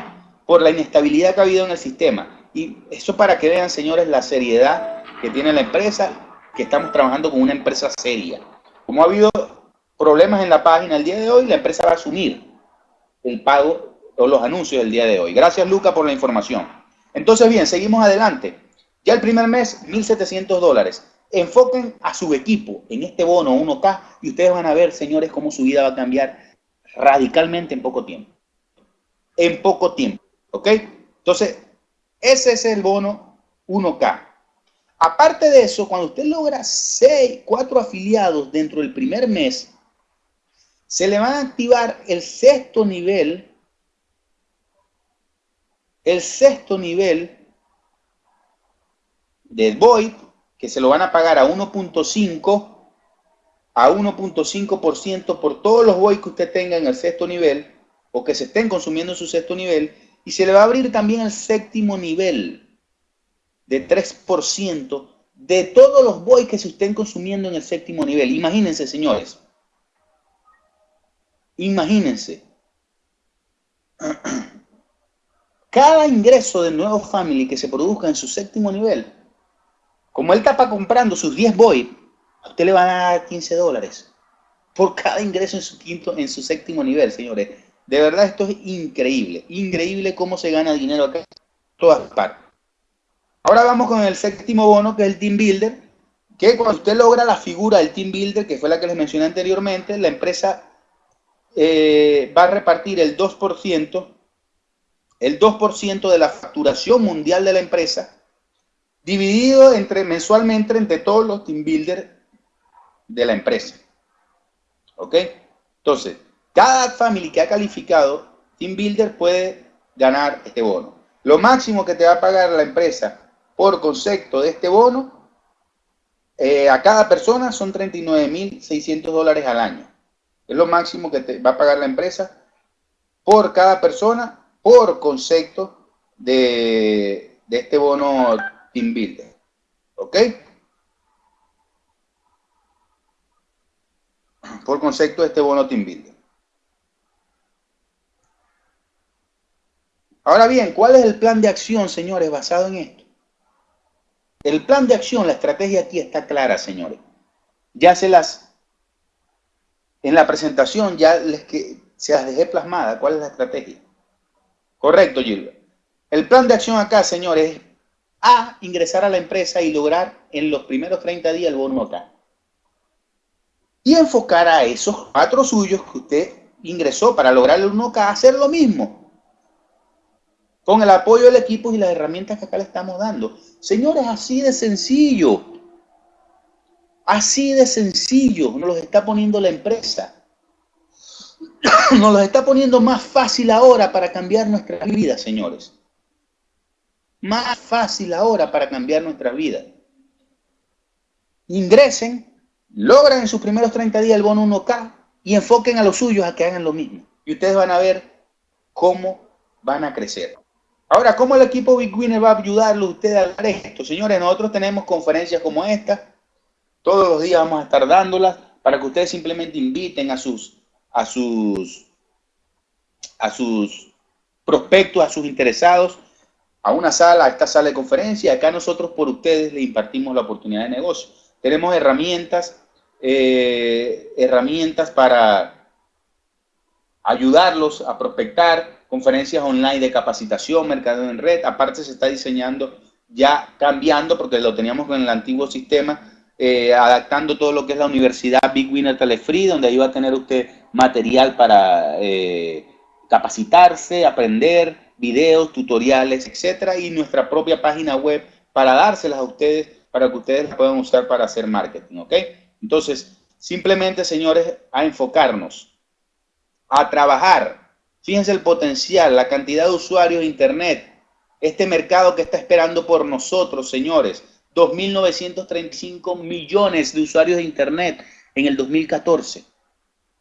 por la inestabilidad que ha habido en el sistema. Y eso para que vean, señores, la seriedad que tiene la empresa, que estamos trabajando con una empresa seria. Como ha habido problemas en la página el día de hoy, la empresa va a asumir el pago o los anuncios del día de hoy. Gracias, Lucas, por la información. Entonces, bien, seguimos adelante. Ya el primer mes, 1.700 dólares. Enfoquen a su equipo en este bono 1K y ustedes van a ver, señores, cómo su vida va a cambiar radicalmente en poco tiempo. En poco tiempo, ¿ok? Entonces, ese es el bono 1K. Aparte de eso, cuando usted logra 6, 4 afiliados dentro del primer mes, se le va a activar el sexto nivel el sexto nivel de VoIP, que se lo van a pagar a 1.5 a 1.5% por todos los VoIP que usted tenga en el sexto nivel o que se estén consumiendo en su sexto nivel y se le va a abrir también el séptimo nivel. de 3% de todos los boys que se estén consumiendo en el séptimo nivel. Imagínense, señores. Imagínense. *clears throat* Cada ingreso de nuevo family que se produzca en su séptimo nivel, como él está comprando sus 10 boys, a usted le van a dar 15 dólares por cada ingreso en su quinto, en su séptimo nivel, señores. De verdad esto es increíble, increíble cómo se gana dinero acá en todas partes. Ahora vamos con el séptimo bono, que es el Team Builder, que cuando usted logra la figura del Team Builder, que fue la que les mencioné anteriormente, la empresa eh, va a repartir el 2%, el 2% de la facturación mundial de la empresa, dividido entre, mensualmente entre todos los Team Builder de la empresa. ¿Ok? Entonces, cada family que ha calificado Team Builder puede ganar este bono. Lo máximo que te va a pagar la empresa por concepto de este bono, eh, a cada persona son 39.600 dólares al año. Es lo máximo que te va a pagar la empresa por cada persona por concepto de, este bono Team Builder. ¿Ok? Por concepto de este bono Team Builder. Ahora bien, ¿cuál es el plan de acción, señores, basado en esto? El plan de acción, la estrategia aquí está clara, señores. Ya se las, en la presentación ya les que se las dejé plasmada. ¿Cuál es la estrategia? Correcto, Gilbert. El plan de acción acá, señores, es A, ingresar a la empresa y lograr en los primeros 30 días el bono. Y enfocar a esos cuatro suyos que usted ingresó para lograr el 1K a hacer lo mismo con el apoyo del equipo y las herramientas que acá le estamos dando. Señores, así de sencillo. Así de sencillo nos los está poniendo la empresa. *coughs* Nos los está poniendo más fácil ahora para cambiar nuestra vida, señores. Más fácil ahora para cambiar nuestra vida. Ingresen, logran en sus primeros 30 días el bono 1K y enfoquen a los suyos a que hagan lo mismo. Y ustedes van a ver cómo van a crecer. Ahora, ¿cómo el equipo Big Winner va a ayudarlo a usted a dar esto? Señores, nosotros tenemos conferencias como esta. Todos los días vamos a estar dándolas para que ustedes simplemente inviten a sus, a sus, a sus prospectos, a sus interesados a una sala, a esta sala de conferencia. Acá nosotros por ustedes le impartimos la oportunidad de negocio. Tenemos herramientas, eh, herramientas para ayudarlos a prospectar, conferencias online de capacitación, mercado en red. Aparte se está diseñando ya cambiando, porque lo teníamos con el antiguo sistema, eh, adaptando todo lo que es la Universidad Big Winner Telefree, donde ahí va a tener usted material para eh, capacitarse, aprender, videos, tutoriales, etcétera, y nuestra propia página web para dárselas a ustedes, para que ustedes las puedan usar para hacer marketing, ¿ok? Entonces, simplemente, señores, a enfocarnos, a trabajar Fíjense el potencial, la cantidad de usuarios de Internet, este mercado que está esperando por nosotros, señores. 2.935 millones de usuarios de Internet en el 2014.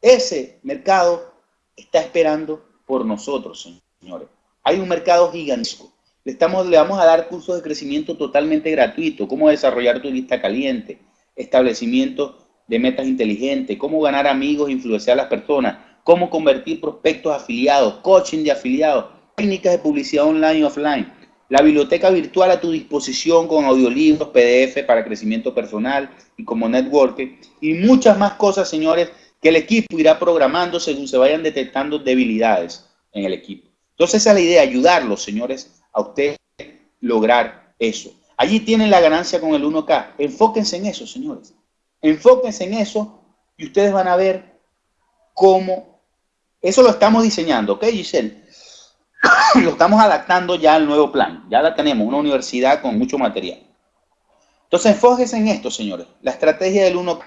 Ese mercado está esperando por nosotros, señores. Hay un mercado gigantesco. Le, estamos, le vamos a dar cursos de crecimiento totalmente gratuito, cómo desarrollar tu lista caliente, establecimiento de metas inteligentes, cómo ganar amigos e influenciar a las personas, cómo convertir prospectos afiliados, coaching de afiliados, técnicas de publicidad online y offline, la biblioteca virtual a tu disposición con audiolibros, PDF para crecimiento personal y como networking y muchas más cosas, señores, que el equipo irá programando según se vayan detectando debilidades en el equipo. Entonces esa es la idea, ayudarlos, señores, a ustedes lograr eso. Allí tienen la ganancia con el 1K. Enfóquense en eso, señores. Enfóquense en eso y ustedes van a ver cómo eso lo estamos diseñando, ¿ok, Giselle? *coughs* lo estamos adaptando ya al nuevo plan. Ya la tenemos, una universidad con mucho material. Entonces, enfóquense en esto, señores. La estrategia del 1K.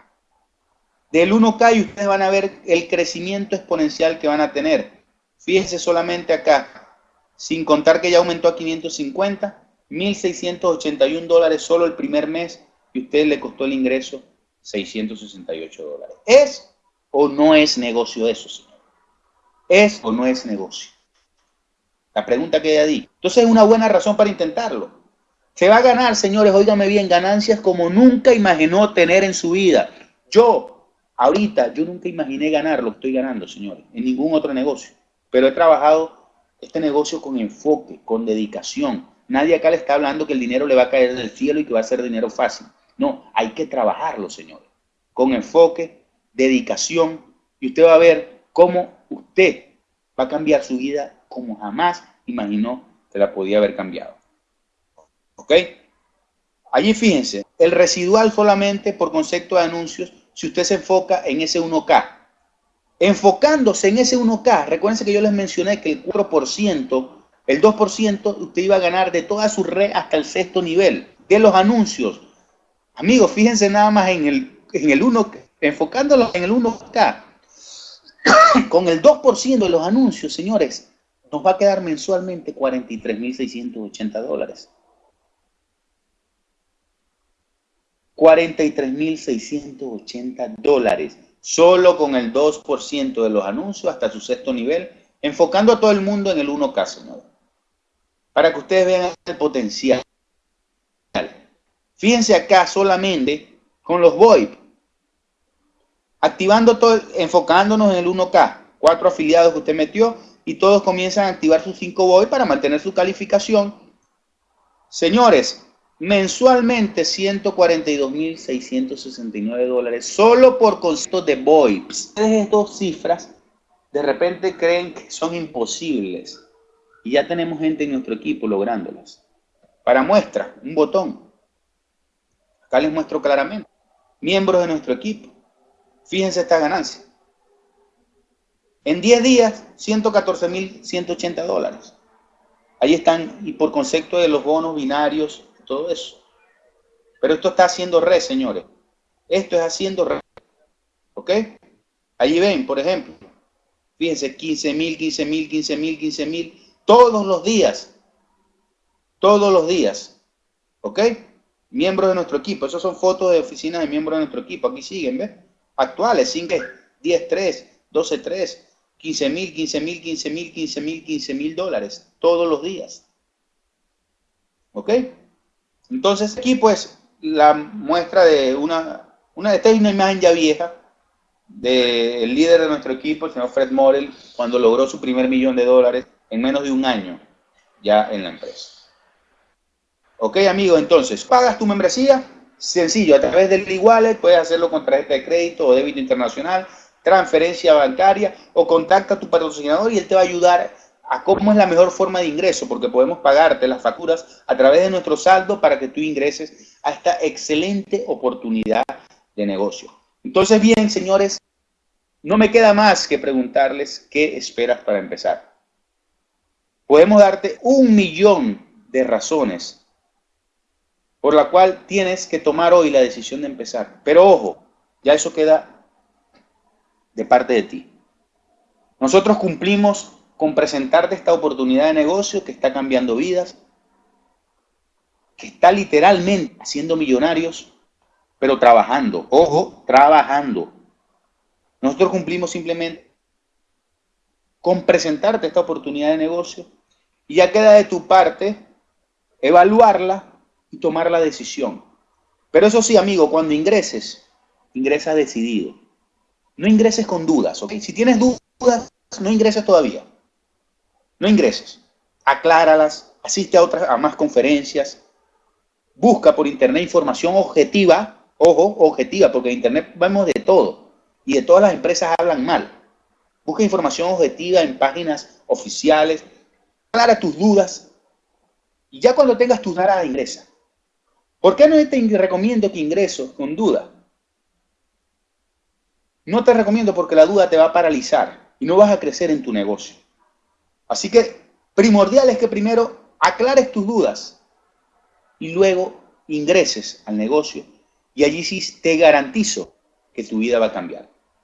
Del 1K y ustedes van a ver el crecimiento exponencial que van a tener. Fíjense solamente acá, sin contar que ya aumentó a 550, 1.681 dólares solo el primer mes y a usted le costó el ingreso 668 dólares. ¿Es o no es negocio eso, señor? ¿Es o no es negocio? La pregunta que hay ahí. Entonces es una buena razón para intentarlo. Se va a ganar, señores, óigame bien, ganancias como nunca imaginó tener en su vida. Yo, ahorita, yo nunca imaginé ganar lo que estoy ganando, señores, en ningún otro negocio. Pero he trabajado este negocio con enfoque, con dedicación. Nadie acá le está hablando que el dinero le va a caer del cielo y que va a ser dinero fácil. No, hay que trabajarlo, señores. Con enfoque, dedicación, y usted va a ver cómo usted va a cambiar su vida como jamás imaginó que la podía haber cambiado. ¿Ok? Allí fíjense, el residual solamente por concepto de anuncios, si usted se enfoca en ese 1K. Enfocándose en ese 1K, recuerden que yo les mencioné que el 4%, el 2%, usted iba a ganar de toda su red hasta el sexto nivel de los anuncios. Amigos, fíjense nada más en el, en el 1, enfocándolo en el 1K. *coughs* Con el 2% de los anuncios, señores, nos va a quedar mensualmente 43.680 dólares. 43.680 dólares, solo con el 2% de los anuncios hasta su sexto nivel, enfocando a todo el mundo en el 1K, señor. Para que ustedes vean el potencial. Fíjense acá solamente con los VoIP, activando todo, enfocándonos en el 1K, cuatro afiliados que usted metió y todos comienzan a activar sus 5 VoIP para mantener su calificación. Señores, mensualmente 142.669 dólares solo por concepto de VoIPs. Ustedes dos cifras de repente creen que son imposibles y ya tenemos gente en nuestro equipo lográndolas. Para muestra, un botón. Acá les muestro claramente. Miembros de nuestro equipo. Fíjense esta ganancia. En 10 días, 114.180 dólares. Ahí están, y por concepto de los bonos binarios, todo eso. Pero esto está haciendo red, señores. Esto es haciendo red. ¿Ok? Allí ven, por ejemplo. Fíjense, 15.000, 15.000, 15.000, 15.000. Todos los días. Todos los días. ¿Ok? Miembros de nuestro equipo. Esas son fotos de oficinas de miembros de nuestro equipo. Aquí siguen, ¿ves? Actuales, 5, 10, 3, 12, 3, 15 mil, 15 mil, 15 mil, 15 mil, 15 mil dólares todos los días. ¿Ok? Entonces aquí pues la muestra de una, una, esta es una imagen ya vieja del líder de nuestro equipo, el señor Fred Morel, cuando logró su primer millón de dólares en menos de un año ya en la empresa. Ok, amigo, entonces, pagas tu membresía, sencillo, a través del e-wallet, puedes hacerlo con tarjeta de crédito o débito internacional, transferencia bancaria o contacta a tu patrocinador y él te va a ayudar a cómo es la mejor forma de ingreso, porque podemos pagarte las facturas a través de nuestro saldo para que tú ingreses a esta excelente oportunidad de negocio. Entonces, bien, señores, no me queda más que preguntarles qué esperas para empezar. Podemos darte un millón de razones por la cual tienes que tomar hoy la decisión de empezar. Pero ojo, ya eso queda de parte de ti. Nosotros cumplimos con presentarte esta oportunidad de negocio que está cambiando vidas, que está literalmente haciendo millonarios, pero trabajando, ojo, trabajando. Nosotros cumplimos simplemente con presentarte esta oportunidad de negocio y ya queda de tu parte evaluarla y tomar la decisión. Pero eso sí, amigo, cuando ingreses, ingresa decidido. No ingreses con dudas, ¿ok? Si tienes dudas, no ingreses todavía. No ingreses. Acláralas, asiste a otras, a más conferencias, busca por internet información objetiva, ojo, objetiva, porque en internet vemos de todo y de todas las empresas hablan mal. Busca información objetiva en páginas oficiales, aclara tus dudas y ya cuando tengas tus dudas ingresa. ¿Por qué no te recomiendo que ingreso con duda? No te recomiendo porque la duda te va a paralizar y no vas a crecer en tu negocio. Así que primordial es que primero aclares tus dudas y luego ingreses al negocio y allí sí te garantizo que tu vida va a cambiar.